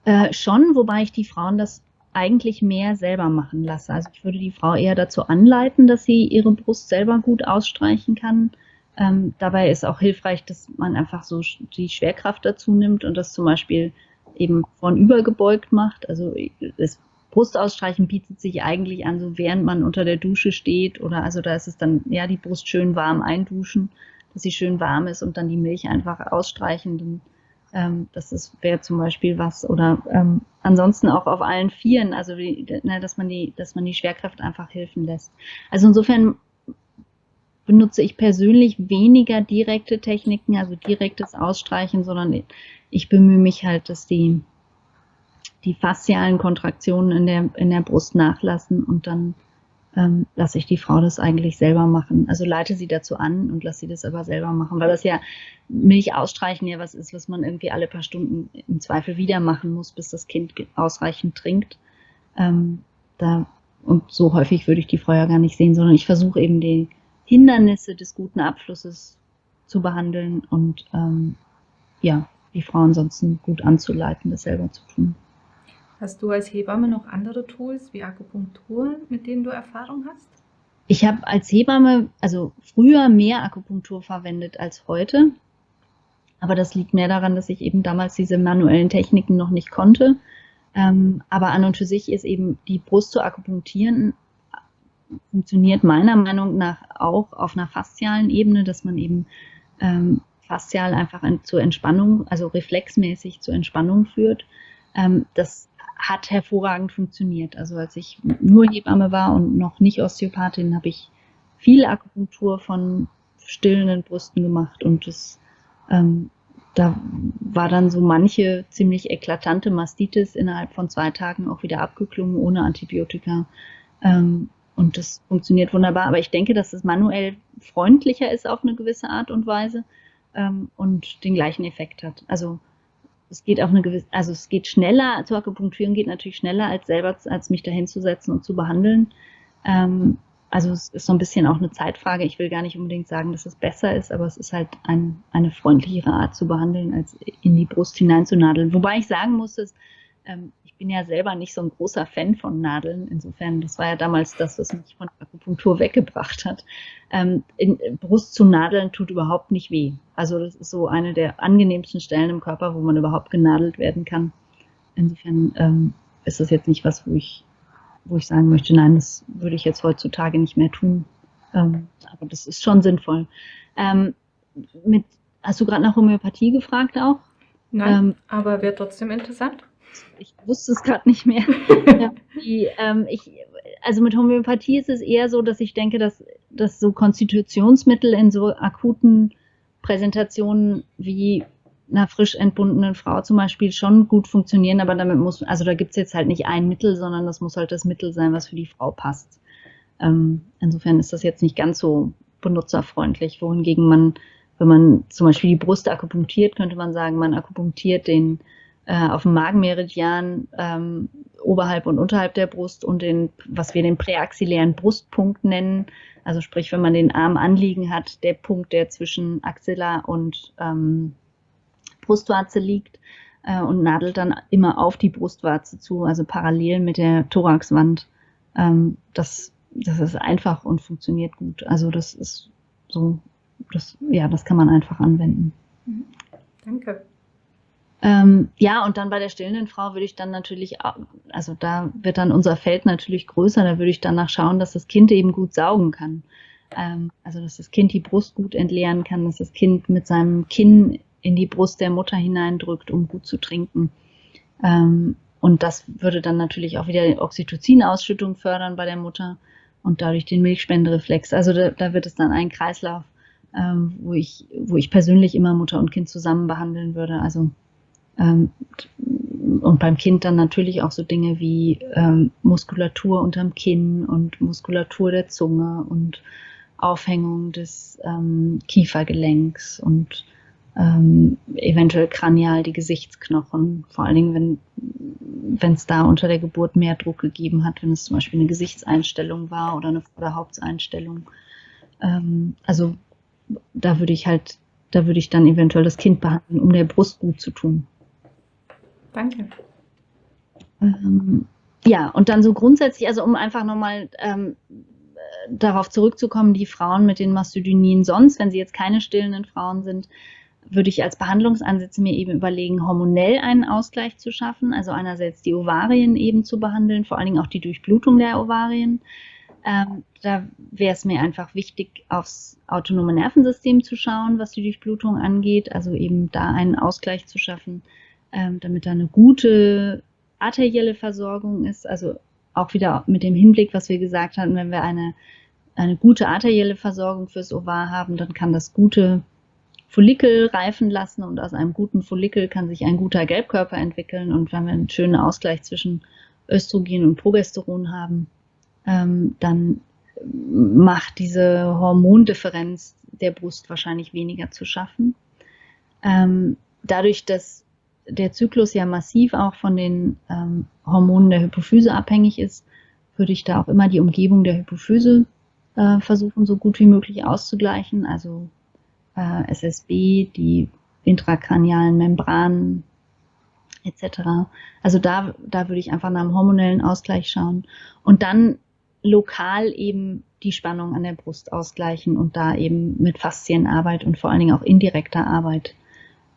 Äh, schon, wobei ich die Frauen das eigentlich mehr selber machen lasse. Also ich würde die Frau eher dazu anleiten, dass sie ihre Brust selber gut ausstreichen kann ähm, dabei ist auch hilfreich, dass man einfach so die Schwerkraft dazu nimmt und das zum Beispiel eben von übergebeugt macht. Also das Brustausstreichen bietet sich eigentlich an, so während man unter der Dusche steht oder also da ist es dann, ja, die Brust schön warm einduschen, dass sie schön warm ist und dann die Milch einfach ausstreichen. Dann, ähm, das wäre zum Beispiel was. Oder ähm, ansonsten auch auf allen Vieren, also wie, ne, dass man die, dass man die Schwerkraft einfach helfen lässt. Also insofern benutze ich persönlich weniger direkte Techniken, also direktes Ausstreichen, sondern ich bemühe mich halt, dass die, die faszialen Kontraktionen in der, in der Brust nachlassen und dann ähm, lasse ich die Frau das eigentlich selber machen. Also leite sie dazu an und lasse sie das aber selber machen, weil das ja Milch ausstreichen ja was ist, was man irgendwie alle paar Stunden im Zweifel wieder machen muss, bis das Kind ausreichend trinkt. Ähm, da, und so häufig würde ich die Frau ja gar nicht sehen, sondern ich versuche eben die, Hindernisse des guten Abflusses zu behandeln und ähm, ja, die Frau ansonsten gut anzuleiten, das selber zu tun. Hast du als Hebamme noch andere Tools wie Akupunktur, mit denen du Erfahrung hast? Ich habe als Hebamme, also früher mehr Akupunktur verwendet als heute. Aber das liegt mehr daran, dass ich eben damals diese manuellen Techniken noch nicht konnte. Ähm, aber an und für sich ist eben die Brust zu akupunktieren funktioniert meiner Meinung nach auch auf einer faszialen Ebene, dass man eben ähm, faszial einfach zur Entspannung, also reflexmäßig zur Entspannung führt. Ähm, das hat hervorragend funktioniert. Also als ich nur Hebamme war und noch nicht Osteopathin, habe ich viel Akupunktur von stillenden Brüsten gemacht und das ähm, da war dann so manche ziemlich eklatante Mastitis innerhalb von zwei Tagen auch wieder abgeklungen ohne Antibiotika. Ähm, und das funktioniert wunderbar. Aber ich denke, dass es manuell freundlicher ist auf eine gewisse Art und Weise ähm, und den gleichen Effekt hat. Also es geht auf eine gewisse, also es geht schneller, zur Akupunktur geht natürlich schneller, als selber, als mich da hinzusetzen und zu behandeln. Ähm, also es ist so ein bisschen auch eine Zeitfrage. Ich will gar nicht unbedingt sagen, dass es besser ist, aber es ist halt ein, eine freundlichere Art zu behandeln, als in die Brust hineinzunadeln. Wobei ich sagen muss, dass ähm, ich bin ja selber nicht so ein großer Fan von Nadeln. Insofern, das war ja damals das, was mich von Akupunktur weggebracht hat. Ähm, in, Brust zu nadeln tut überhaupt nicht weh. Also das ist so eine der angenehmsten Stellen im Körper, wo man überhaupt genadelt werden kann. Insofern ähm, ist das jetzt nicht was, wo ich, wo ich sagen möchte, nein, das würde ich jetzt heutzutage nicht mehr tun. Ähm, aber das ist schon sinnvoll. Ähm, mit, hast du gerade nach Homöopathie gefragt auch? Nein, ähm, aber wäre trotzdem interessant ich wusste es gerade nicht mehr. die, ähm, ich, also mit Homöopathie ist es eher so, dass ich denke, dass dass so Konstitutionsmittel in so akuten Präsentationen wie einer frisch entbundenen Frau zum Beispiel schon gut funktionieren, aber damit muss, also da gibt es jetzt halt nicht ein Mittel, sondern das muss halt das Mittel sein, was für die Frau passt. Ähm, insofern ist das jetzt nicht ganz so benutzerfreundlich, wohingegen man, wenn man zum Beispiel die Brust akupunktiert, könnte man sagen, man akupunktiert den äh, auf dem Magenmeridian ähm, oberhalb und unterhalb der Brust und den, was wir den präaxillären Brustpunkt nennen. Also sprich, wenn man den Arm anliegen hat, der Punkt, der zwischen Axilla und ähm, Brustwarze liegt äh, und nadelt dann immer auf die Brustwarze zu, also parallel mit der Thoraxwand. Ähm, das, das ist einfach und funktioniert gut. Also das ist so, das, ja, das kann man einfach anwenden. Mhm. Danke. Ähm, ja, und dann bei der stillenden Frau würde ich dann natürlich, also da wird dann unser Feld natürlich größer, da würde ich danach schauen, dass das Kind eben gut saugen kann. Ähm, also dass das Kind die Brust gut entleeren kann, dass das Kind mit seinem Kinn in die Brust der Mutter hineindrückt, um gut zu trinken. Ähm, und das würde dann natürlich auch wieder die Oxytocin-Ausschüttung fördern bei der Mutter und dadurch den Milchspendereflex. Also da, da wird es dann ein Kreislauf, ähm, wo, ich, wo ich persönlich immer Mutter und Kind zusammen behandeln würde. Also und beim Kind dann natürlich auch so Dinge wie ähm, Muskulatur unterm Kinn und Muskulatur der Zunge und Aufhängung des ähm, Kiefergelenks und ähm, eventuell kranial die Gesichtsknochen, vor allen Dingen, wenn wenn es da unter der Geburt mehr Druck gegeben hat, wenn es zum Beispiel eine Gesichtseinstellung war oder eine Vorderhauptseinstellung. Ähm, also da würde ich halt, da würde ich dann eventuell das Kind behandeln, um der Brust gut zu tun. Danke. Ähm, ja, und dann so grundsätzlich, also um einfach nochmal ähm, darauf zurückzukommen, die Frauen mit den Mastodynien sonst, wenn sie jetzt keine stillenden Frauen sind, würde ich als Behandlungsansätze mir eben überlegen, hormonell einen Ausgleich zu schaffen, also einerseits die Ovarien eben zu behandeln, vor allen Dingen auch die Durchblutung der Ovarien. Ähm, da wäre es mir einfach wichtig, aufs autonome Nervensystem zu schauen, was die Durchblutung angeht, also eben da einen Ausgleich zu schaffen, ähm, damit da eine gute arterielle Versorgung ist, also auch wieder mit dem Hinblick, was wir gesagt hatten, wenn wir eine, eine gute arterielle Versorgung fürs Ovar haben, dann kann das gute Follikel reifen lassen und aus einem guten Follikel kann sich ein guter Gelbkörper entwickeln. Und wenn wir einen schönen Ausgleich zwischen Östrogen und Progesteron haben, ähm, dann macht diese Hormondifferenz der Brust wahrscheinlich weniger zu schaffen. Ähm, dadurch, dass der Zyklus ja massiv auch von den ähm, Hormonen der Hypophyse abhängig ist, würde ich da auch immer die Umgebung der Hypophyse äh, versuchen, so gut wie möglich auszugleichen. Also äh, SSB, die intrakranialen Membranen etc. Also da, da würde ich einfach nach einem hormonellen Ausgleich schauen und dann lokal eben die Spannung an der Brust ausgleichen und da eben mit Faszienarbeit und vor allen Dingen auch indirekter Arbeit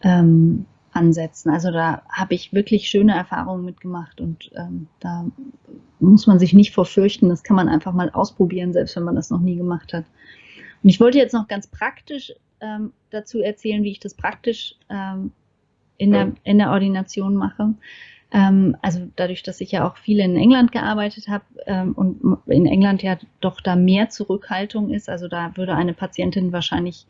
ähm, ansetzen. Also da habe ich wirklich schöne Erfahrungen mitgemacht und ähm, da muss man sich nicht vorfürchten. Das kann man einfach mal ausprobieren, selbst wenn man das noch nie gemacht hat. Und ich wollte jetzt noch ganz praktisch ähm, dazu erzählen, wie ich das praktisch ähm, in, der, in der Ordination mache. Ähm, also dadurch, dass ich ja auch viel in England gearbeitet habe ähm, und in England ja doch da mehr Zurückhaltung ist, also da würde eine Patientin wahrscheinlich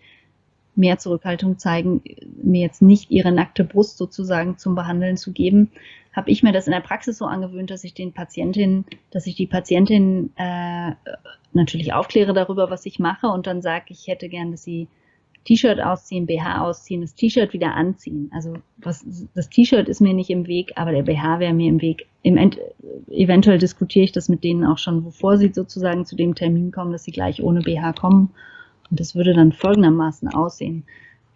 mehr Zurückhaltung zeigen, mir jetzt nicht ihre nackte Brust sozusagen zum Behandeln zu geben, habe ich mir das in der Praxis so angewöhnt, dass ich den Patientin, dass ich die Patientin äh, natürlich aufkläre darüber, was ich mache und dann sage, ich hätte gern, dass sie T-Shirt ausziehen, BH ausziehen, das T-Shirt wieder anziehen. Also was, das T-Shirt ist mir nicht im Weg, aber der BH wäre mir im Weg. Im End, eventuell diskutiere ich das mit denen auch schon, bevor sie sozusagen zu dem Termin kommen, dass sie gleich ohne BH kommen. Und das würde dann folgendermaßen aussehen,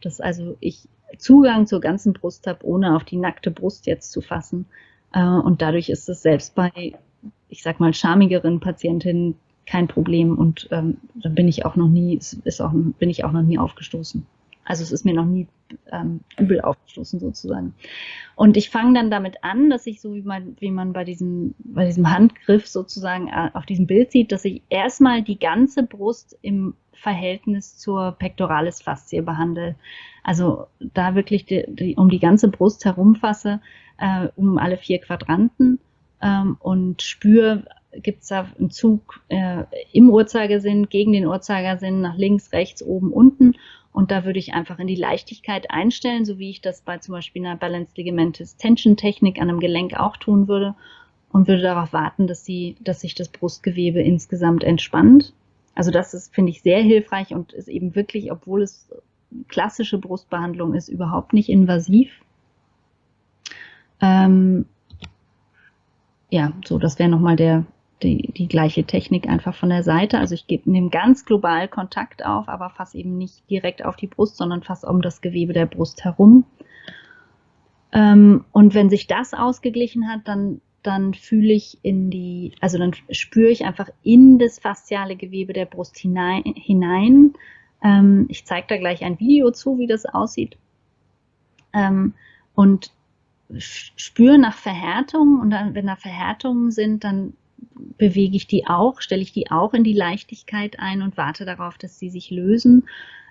dass also ich Zugang zur ganzen Brust habe, ohne auf die nackte Brust jetzt zu fassen. Äh, und dadurch ist es selbst bei, ich sag mal, schamigeren Patientinnen kein Problem und ähm, da bin ich auch noch nie, ist auch, bin ich auch noch nie aufgestoßen. Also es ist mir noch nie ähm, übel aufgestoßen sozusagen. Und ich fange dann damit an, dass ich so wie man, wie man bei diesem, bei diesem Handgriff sozusagen äh, auf diesem Bild sieht, dass ich erstmal die ganze Brust im Verhältnis zur Pectoralis Faszie behandle. Also da wirklich die, die, um die ganze Brust herumfasse, äh, um alle vier Quadranten ähm, und spüre gibt es da einen Zug äh, im Uhrzeigersinn, gegen den Uhrzeigersinn, nach links, rechts, oben, unten. Und da würde ich einfach in die Leichtigkeit einstellen, so wie ich das bei zum Beispiel einer Balanced Ligamentous Tension Technik an einem Gelenk auch tun würde. Und würde darauf warten, dass, sie, dass sich das Brustgewebe insgesamt entspannt. Also das ist, finde ich, sehr hilfreich und ist eben wirklich, obwohl es klassische Brustbehandlung ist, überhaupt nicht invasiv. Ähm, ja, so, das wäre nochmal der, die, die gleiche Technik einfach von der Seite. Also ich nehme ganz global Kontakt auf, aber fasse eben nicht direkt auf die Brust, sondern fasse um das Gewebe der Brust herum. Ähm, und wenn sich das ausgeglichen hat, dann, dann fühle ich in die, also dann spüre ich einfach in das fasziale Gewebe der Brust hinein. hinein. Ähm, ich zeige da gleich ein Video zu, wie das aussieht. Ähm, und spüre nach Verhärtungen und dann, wenn da Verhärtungen sind, dann bewege ich die auch, stelle ich die auch in die Leichtigkeit ein und warte darauf, dass sie sich lösen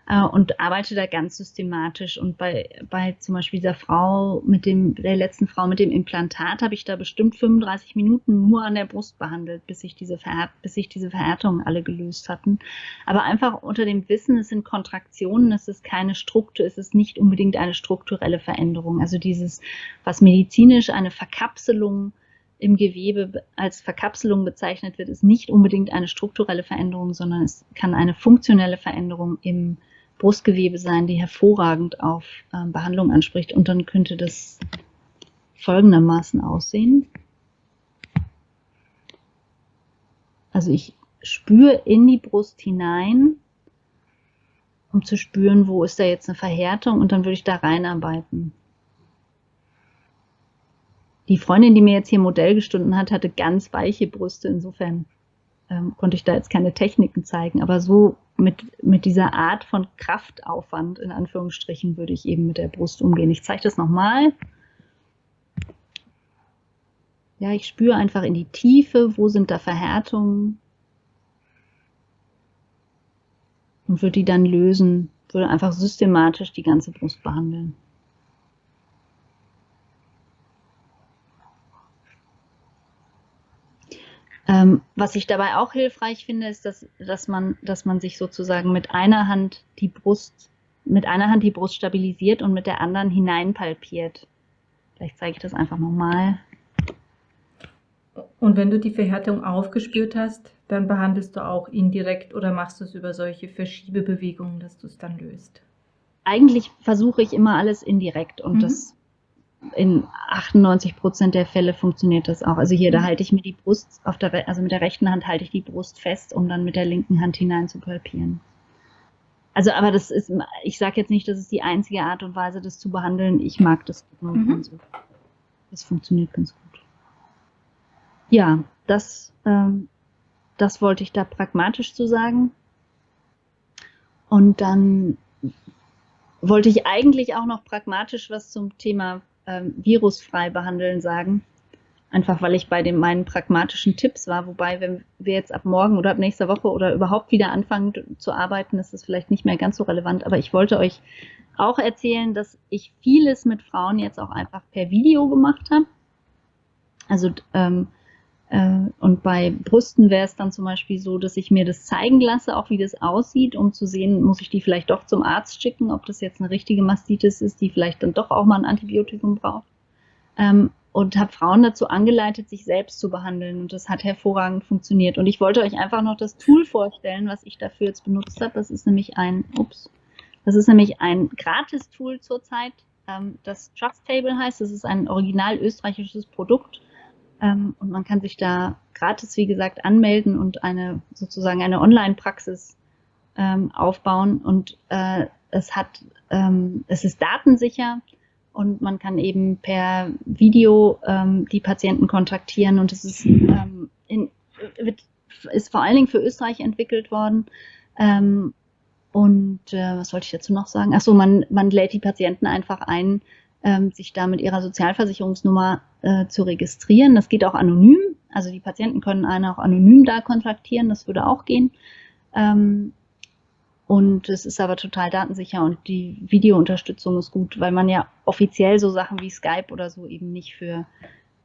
äh, und arbeite da ganz systematisch. Und bei, bei zum Beispiel dieser Frau mit dem, der letzten Frau mit dem Implantat habe ich da bestimmt 35 Minuten nur an der Brust behandelt, bis sich diese, bis sich diese Verhärtungen alle gelöst hatten. Aber einfach unter dem Wissen, es sind Kontraktionen, es ist keine Struktur, es ist nicht unbedingt eine strukturelle Veränderung. Also dieses, was medizinisch eine Verkapselung im Gewebe als Verkapselung bezeichnet wird, ist nicht unbedingt eine strukturelle Veränderung, sondern es kann eine funktionelle Veränderung im Brustgewebe sein, die hervorragend auf ähm, Behandlung anspricht. Und dann könnte das folgendermaßen aussehen. Also ich spüre in die Brust hinein, um zu spüren, wo ist da jetzt eine Verhärtung und dann würde ich da reinarbeiten. Die Freundin, die mir jetzt hier Modell gestunden hat, hatte ganz weiche Brüste. Insofern ähm, konnte ich da jetzt keine Techniken zeigen. Aber so mit, mit dieser Art von Kraftaufwand, in Anführungsstrichen, würde ich eben mit der Brust umgehen. Ich zeige das nochmal. Ja, ich spüre einfach in die Tiefe, wo sind da Verhärtungen und würde die dann lösen, würde einfach systematisch die ganze Brust behandeln. Ähm, was ich dabei auch hilfreich finde, ist, dass, dass, man, dass man sich sozusagen mit einer Hand die Brust, mit einer Hand die Brust stabilisiert und mit der anderen hineinpalpiert. Vielleicht zeige ich das einfach nochmal. Und wenn du die Verhärtung aufgespürt hast, dann behandelst du auch indirekt oder machst du es über solche Verschiebebewegungen, dass du es dann löst? Eigentlich versuche ich immer alles indirekt und mhm. das in 98 Prozent der Fälle funktioniert das auch. Also hier, da mhm. halte ich mir die Brust, auf der, also mit der rechten Hand halte ich die Brust fest, um dann mit der linken Hand hinein zu palpieren. Also, aber das ist, ich sage jetzt nicht, das ist die einzige Art und Weise, das zu behandeln. Ich mag das. Mhm. Das funktioniert ganz gut. Ja, das, ähm, das wollte ich da pragmatisch zu sagen. Und dann wollte ich eigentlich auch noch pragmatisch was zum Thema ähm, virusfrei behandeln sagen. Einfach weil ich bei den meinen pragmatischen Tipps war. Wobei, wenn wir jetzt ab morgen oder ab nächster Woche oder überhaupt wieder anfangen zu arbeiten, ist es vielleicht nicht mehr ganz so relevant. Aber ich wollte euch auch erzählen, dass ich vieles mit Frauen jetzt auch einfach per Video gemacht habe. Also ähm, äh, und bei Brüsten wäre es dann zum Beispiel so, dass ich mir das zeigen lasse, auch wie das aussieht, um zu sehen, muss ich die vielleicht doch zum Arzt schicken, ob das jetzt eine richtige Mastitis ist, die vielleicht dann doch auch mal ein Antibiotikum braucht. Ähm, und habe Frauen dazu angeleitet, sich selbst zu behandeln. Und das hat hervorragend funktioniert. Und ich wollte euch einfach noch das Tool vorstellen, was ich dafür jetzt benutzt habe. Das ist nämlich ein, ups, das ist nämlich ein Gratis-Tool zurzeit, ähm, das Trust Table heißt. Das ist ein original österreichisches Produkt und man kann sich da gratis, wie gesagt, anmelden und eine sozusagen eine Online-Praxis ähm, aufbauen. Und äh, es hat, ähm, es ist datensicher und man kann eben per Video ähm, die Patienten kontaktieren und es ist, ähm, in, wird, ist vor allen Dingen für Österreich entwickelt worden. Ähm, und äh, was wollte ich dazu noch sagen? Achso, man, man lädt die Patienten einfach ein, ähm, sich da mit ihrer Sozialversicherungsnummer äh, zu registrieren. Das geht auch anonym. Also die Patienten können einen auch anonym da kontaktieren. Das würde auch gehen. Ähm, und es ist aber total datensicher und die Videounterstützung ist gut, weil man ja offiziell so Sachen wie Skype oder so eben nicht für,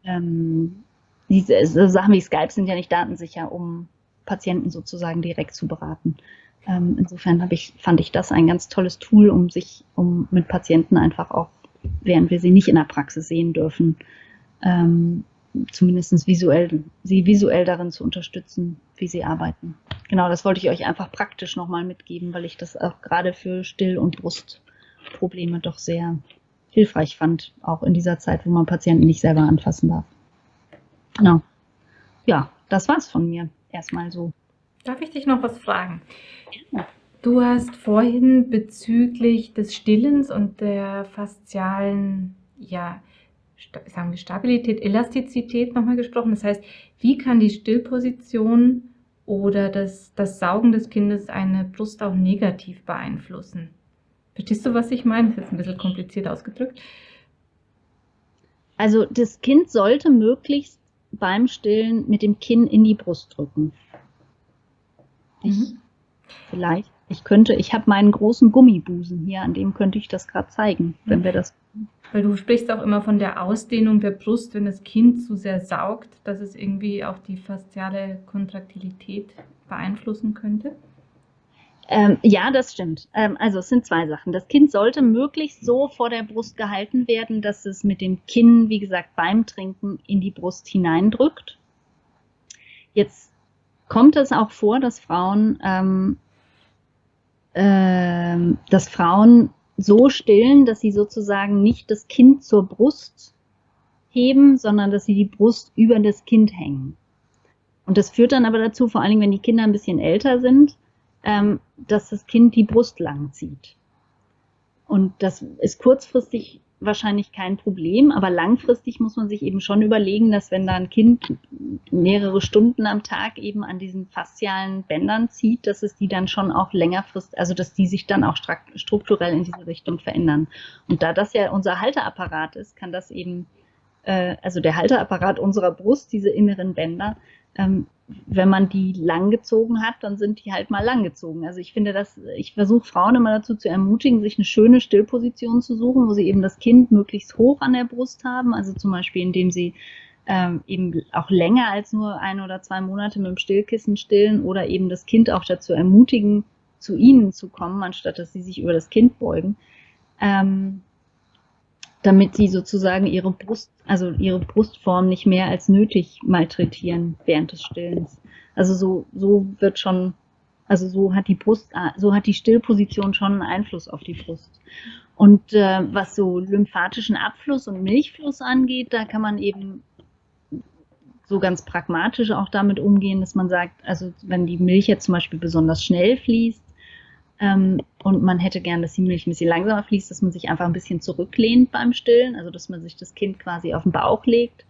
ähm, diese so Sachen wie Skype sind ja nicht datensicher, um Patienten sozusagen direkt zu beraten. Ähm, insofern ich, fand ich das ein ganz tolles Tool, um sich, um mit Patienten einfach auch, während wir sie nicht in der Praxis sehen dürfen, ähm, zumindest visuell, sie visuell darin zu unterstützen, wie sie arbeiten. Genau, das wollte ich euch einfach praktisch nochmal mitgeben, weil ich das auch gerade für Still- und Brustprobleme doch sehr hilfreich fand, auch in dieser Zeit, wo man Patienten nicht selber anfassen darf. Genau. Ja, das war's von mir. Erstmal so. Darf ich dich noch was fragen? Ja. Du hast vorhin bezüglich des Stillens und der faszialen, ja, sagen wir Stabilität, Elastizität nochmal gesprochen. Das heißt, wie kann die Stillposition oder das, das Saugen des Kindes eine Brust auch negativ beeinflussen? Verstehst du, was ich meine? Das ist jetzt ein bisschen kompliziert ausgedrückt. Also das Kind sollte möglichst beim Stillen mit dem Kinn in die Brust drücken. Ich, mhm. Vielleicht. Ich könnte, ich habe meinen großen Gummibusen hier, an dem könnte ich das gerade zeigen, wenn wir das. Weil du sprichst auch immer von der Ausdehnung der Brust, wenn das Kind zu sehr saugt, dass es irgendwie auch die fasziale Kontraktilität beeinflussen könnte. Ähm, ja, das stimmt. Ähm, also es sind zwei Sachen. Das Kind sollte möglichst so vor der Brust gehalten werden, dass es mit dem Kinn, wie gesagt, beim Trinken in die Brust hineindrückt. Jetzt kommt es auch vor, dass Frauen, ähm, äh, dass Frauen so stillen, dass sie sozusagen nicht das Kind zur Brust heben, sondern dass sie die Brust über das Kind hängen. Und das führt dann aber dazu, vor allen Dingen, wenn die Kinder ein bisschen älter sind, ähm, dass das Kind die Brust lang zieht. Und das ist kurzfristig wahrscheinlich kein Problem, aber langfristig muss man sich eben schon überlegen, dass wenn da ein Kind mehrere Stunden am Tag eben an diesen faszialen Bändern zieht, dass es die dann schon auch längerfristig, also dass die sich dann auch strukturell in diese Richtung verändern. Und da das ja unser Halteapparat ist, kann das eben, äh, also der Halteapparat unserer Brust, diese inneren Bänder, ähm, wenn man die langgezogen hat, dann sind die halt mal langgezogen. Also ich finde das, ich versuche Frauen immer dazu zu ermutigen, sich eine schöne Stillposition zu suchen, wo sie eben das Kind möglichst hoch an der Brust haben. Also zum Beispiel, indem sie ähm, eben auch länger als nur ein oder zwei Monate mit dem Stillkissen stillen oder eben das Kind auch dazu ermutigen, zu ihnen zu kommen, anstatt dass sie sich über das Kind beugen. Ähm, damit sie sozusagen ihre Brust, also ihre Brustform nicht mehr als nötig malträtieren während des Stillens. Also so, so wird schon, also so hat die Brust, so hat die Stillposition schon einen Einfluss auf die Brust. Und äh, was so lymphatischen Abfluss und Milchfluss angeht, da kann man eben so ganz pragmatisch auch damit umgehen, dass man sagt, also wenn die Milch jetzt zum Beispiel besonders schnell fließt, ähm, und man hätte gern, dass die Milch ein bisschen langsamer fließt, dass man sich einfach ein bisschen zurücklehnt beim Stillen, also dass man sich das Kind quasi auf den Bauch legt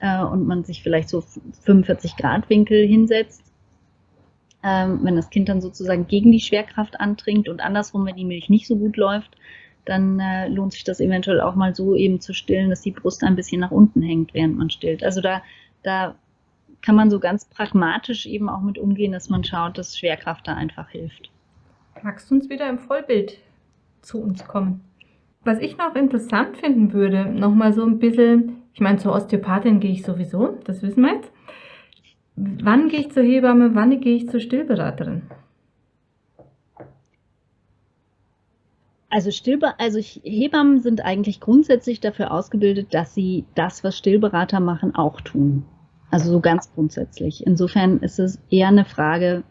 äh, und man sich vielleicht so 45 Grad Winkel hinsetzt. Ähm, wenn das Kind dann sozusagen gegen die Schwerkraft antrinkt und andersrum, wenn die Milch nicht so gut läuft, dann äh, lohnt sich das eventuell auch mal so eben zu stillen, dass die Brust ein bisschen nach unten hängt, während man stillt. Also da, da kann man so ganz pragmatisch eben auch mit umgehen, dass man schaut, dass Schwerkraft da einfach hilft. Magst du uns wieder im Vollbild zu uns kommen? Was ich noch interessant finden würde, nochmal so ein bisschen, ich meine, zur Osteopathin gehe ich sowieso, das wissen wir jetzt. Wann gehe ich zur Hebamme, wann gehe ich zur Stillberaterin? Also, Stillbe also Hebammen sind eigentlich grundsätzlich dafür ausgebildet, dass sie das, was Stillberater machen, auch tun. Also so ganz grundsätzlich. Insofern ist es eher eine Frage,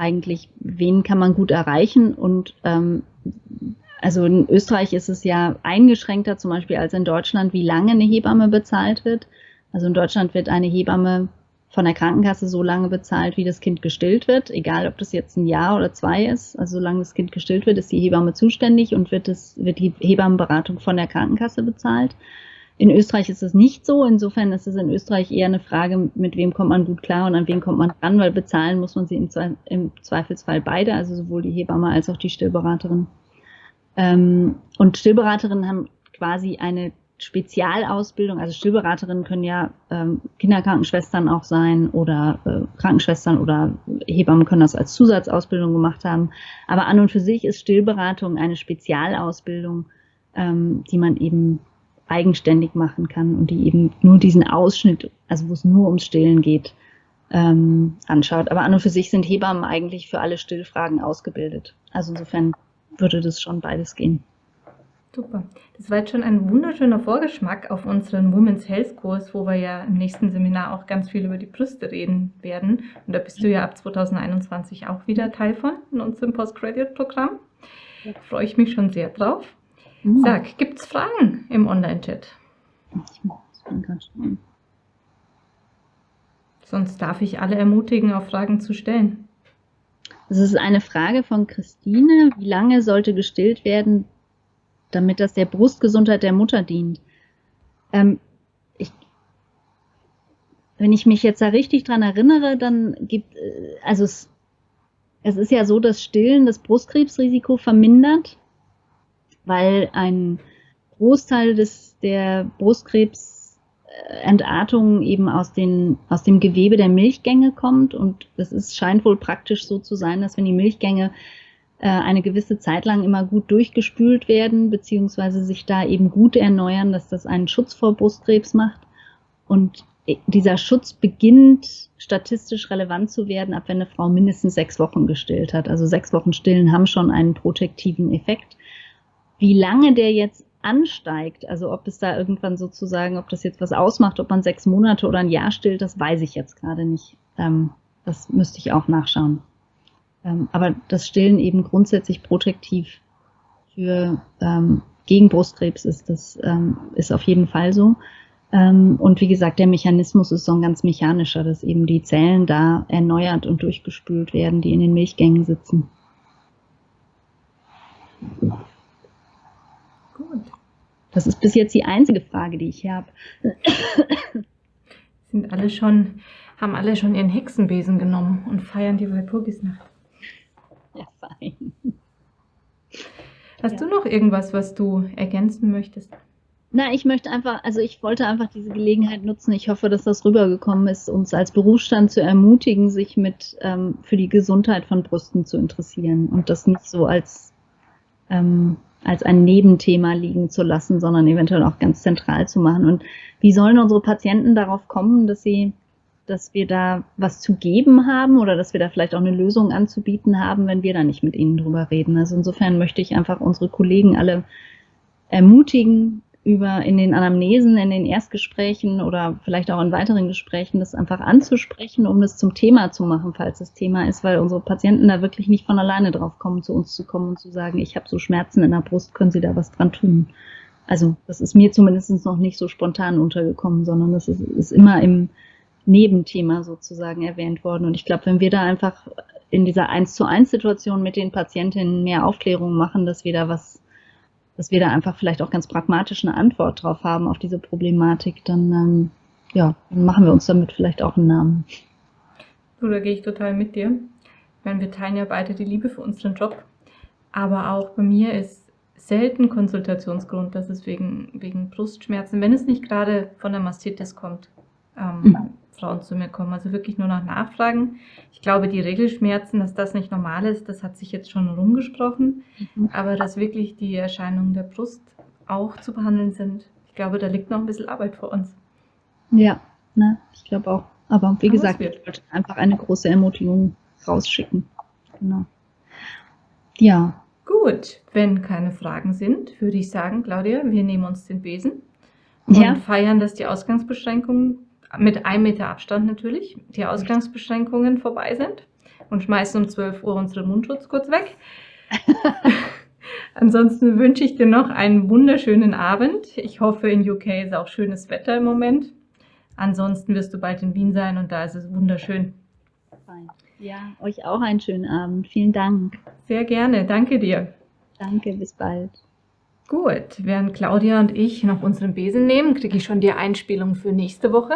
eigentlich, wen kann man gut erreichen und ähm, also in Österreich ist es ja eingeschränkter zum Beispiel als in Deutschland, wie lange eine Hebamme bezahlt wird. Also in Deutschland wird eine Hebamme von der Krankenkasse so lange bezahlt, wie das Kind gestillt wird, egal ob das jetzt ein Jahr oder zwei ist. Also solange das Kind gestillt wird, ist die Hebamme zuständig und wird, es, wird die Hebammenberatung von der Krankenkasse bezahlt. In Österreich ist es nicht so. Insofern ist es in Österreich eher eine Frage, mit wem kommt man gut klar und an wen kommt man ran, weil bezahlen muss man sie im, Zweifelsfall beide, also sowohl die Hebamme als auch die Stillberaterin. Ähm, und Stillberaterinnen haben quasi eine Spezialausbildung, also Stillberaterinnen können ja ähm, Kinderkrankenschwestern auch sein oder äh, Krankenschwestern oder Hebammen können das als Zusatzausbildung gemacht haben. Aber an und für sich ist Stillberatung eine Spezialausbildung, ähm, die man eben eigenständig machen kann und die eben nur diesen Ausschnitt, also wo es nur ums Stillen geht, ähm, anschaut. Aber an und für sich sind Hebammen eigentlich für alle Stillfragen ausgebildet. Also insofern würde das schon beides gehen. Super. Das war jetzt schon ein wunderschöner Vorgeschmack auf unseren Women's Health Kurs, wo wir ja im nächsten Seminar auch ganz viel über die Brüste reden werden. Und da bist du ja ab 2021 auch wieder Teil von in unserem Postgraduate-Programm. Da freue ich mich schon sehr drauf. Mhm. Sag, gibt es Fragen im Online-Chat? Ich muss gerade schauen. Sonst darf ich alle ermutigen, auch Fragen zu stellen. Das ist eine Frage von Christine. Wie lange sollte gestillt werden, damit das der Brustgesundheit der Mutter dient. Ähm, ich, wenn ich mich jetzt da richtig dran erinnere, dann gibt, äh, also es, es ist ja so, dass Stillen das Brustkrebsrisiko vermindert, weil ein Großteil des, der Brustkrebsentartung eben aus, den, aus dem Gewebe der Milchgänge kommt und es ist, scheint wohl praktisch so zu sein, dass wenn die Milchgänge äh, eine gewisse Zeit lang immer gut durchgespült werden, beziehungsweise sich da eben gut erneuern, dass das einen Schutz vor Brustkrebs macht. Und dieser Schutz beginnt statistisch relevant zu werden, ab wenn eine Frau mindestens sechs Wochen gestillt hat. Also sechs Wochen Stillen haben schon einen protektiven Effekt. Wie lange der jetzt ansteigt, also ob es da irgendwann sozusagen, ob das jetzt was ausmacht, ob man sechs Monate oder ein Jahr stillt, das weiß ich jetzt gerade nicht. Ähm, das müsste ich auch nachschauen. Ähm, aber das Stillen eben grundsätzlich protektiv für ähm, gegen Brustkrebs ist, das ist auf jeden Fall so. Und wie gesagt, der Mechanismus ist so ein ganz mechanischer, dass eben die Zellen da erneuert und durchgespült werden, die in den Milchgängen sitzen. Das ist bis jetzt die einzige Frage, die ich hier habe. Sind alle schon, haben alle schon ihren Hexenbesen genommen und feiern die Walpurgisnacht. Ja, fein. Hast ja. du noch irgendwas, was du ergänzen möchtest? Na, ich möchte einfach, also ich wollte einfach diese Gelegenheit nutzen. Ich hoffe, dass das rübergekommen ist, uns als Berufsstand zu ermutigen, sich mit ähm, für die Gesundheit von Brüsten zu interessieren und das nicht so als ähm, als ein Nebenthema liegen zu lassen, sondern eventuell auch ganz zentral zu machen. Und wie sollen unsere Patienten darauf kommen, dass sie dass wir da was zu geben haben oder dass wir da vielleicht auch eine Lösung anzubieten haben, wenn wir da nicht mit ihnen drüber reden. Also insofern möchte ich einfach unsere Kollegen alle ermutigen, über in den Anamnesen, in den Erstgesprächen oder vielleicht auch in weiteren Gesprächen das einfach anzusprechen, um das zum Thema zu machen, falls das Thema ist, weil unsere Patienten da wirklich nicht von alleine drauf kommen, zu uns zu kommen und zu sagen, ich habe so Schmerzen in der Brust, können Sie da was dran tun? Also das ist mir zumindest noch nicht so spontan untergekommen, sondern das ist, ist immer im, Nebenthema sozusagen erwähnt worden. Und ich glaube, wenn wir da einfach in dieser eins zu eins Situation mit den Patientinnen mehr Aufklärung machen, dass wir da was, dass wir da einfach vielleicht auch ganz pragmatisch eine Antwort drauf haben auf diese Problematik, dann ähm, ja, dann machen wir uns damit vielleicht auch einen Namen. So, da gehe ich total mit dir. Wenn wir teilen ja beide die Liebe für unseren Job, aber auch bei mir ist selten Konsultationsgrund, dass es wegen, wegen Brustschmerzen, wenn es nicht gerade von der Mastitis kommt, ähm, mhm. Frauen zu mir kommen. Also wirklich nur nach Nachfragen. Ich glaube, die Regelschmerzen, dass das nicht normal ist, das hat sich jetzt schon rumgesprochen. Mhm. Aber dass wirklich die Erscheinungen der Brust auch zu behandeln sind, ich glaube, da liegt noch ein bisschen Arbeit vor uns. Ja, ne, ich glaube auch. Aber wie Aber gesagt, ich wollte einfach eine große Ermutigung rausschicken. Genau. Ja. Gut, wenn keine Fragen sind, würde ich sagen, Claudia, wir nehmen uns den Besen und ja. feiern, dass die Ausgangsbeschränkungen mit einem Meter Abstand natürlich, die Ausgangsbeschränkungen vorbei sind und schmeißen um 12 Uhr unseren Mundschutz kurz weg. Ansonsten wünsche ich dir noch einen wunderschönen Abend. Ich hoffe, in UK ist auch schönes Wetter im Moment. Ansonsten wirst du bald in Wien sein und da ist es wunderschön. Ja, euch auch einen schönen Abend. Vielen Dank. Sehr gerne. Danke dir. Danke, bis bald. Gut, während Claudia und ich noch unseren Besen nehmen, kriege ich schon die Einspielung für nächste Woche.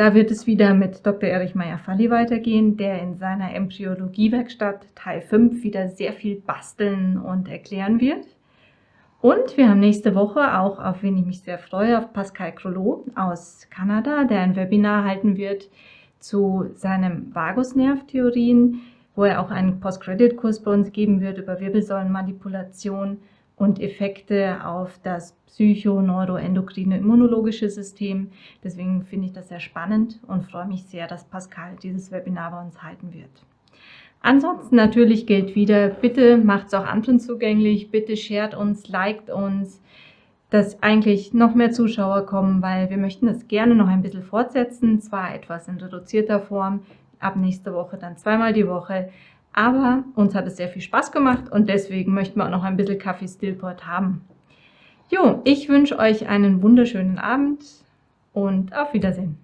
Da wird es wieder mit Dr. Erich Meyer-Falli weitergehen, der in seiner Embryologie-Werkstatt Teil 5 wieder sehr viel basteln und erklären wird. Und wir haben nächste Woche auch, auf wen ich mich sehr freue, auf Pascal Crollo aus Kanada, der ein Webinar halten wird zu seinen Vagusnervtheorien, wo er auch einen Postcredit-Kurs bei uns geben wird über Wirbelsäulenmanipulation und Effekte auf das psycho-neuroendokrine immunologische System. Deswegen finde ich das sehr spannend und freue mich sehr, dass Pascal dieses Webinar bei uns halten wird. Ansonsten natürlich gilt wieder, bitte macht es auch anderen zugänglich, bitte shared uns, liked uns, dass eigentlich noch mehr Zuschauer kommen, weil wir möchten das gerne noch ein bisschen fortsetzen, zwar etwas in reduzierter Form, ab nächster Woche dann zweimal die Woche, aber uns hat es sehr viel Spaß gemacht und deswegen möchten wir auch noch ein bisschen Kaffee Stillport haben. Jo, ich wünsche euch einen wunderschönen Abend und auf Wiedersehen.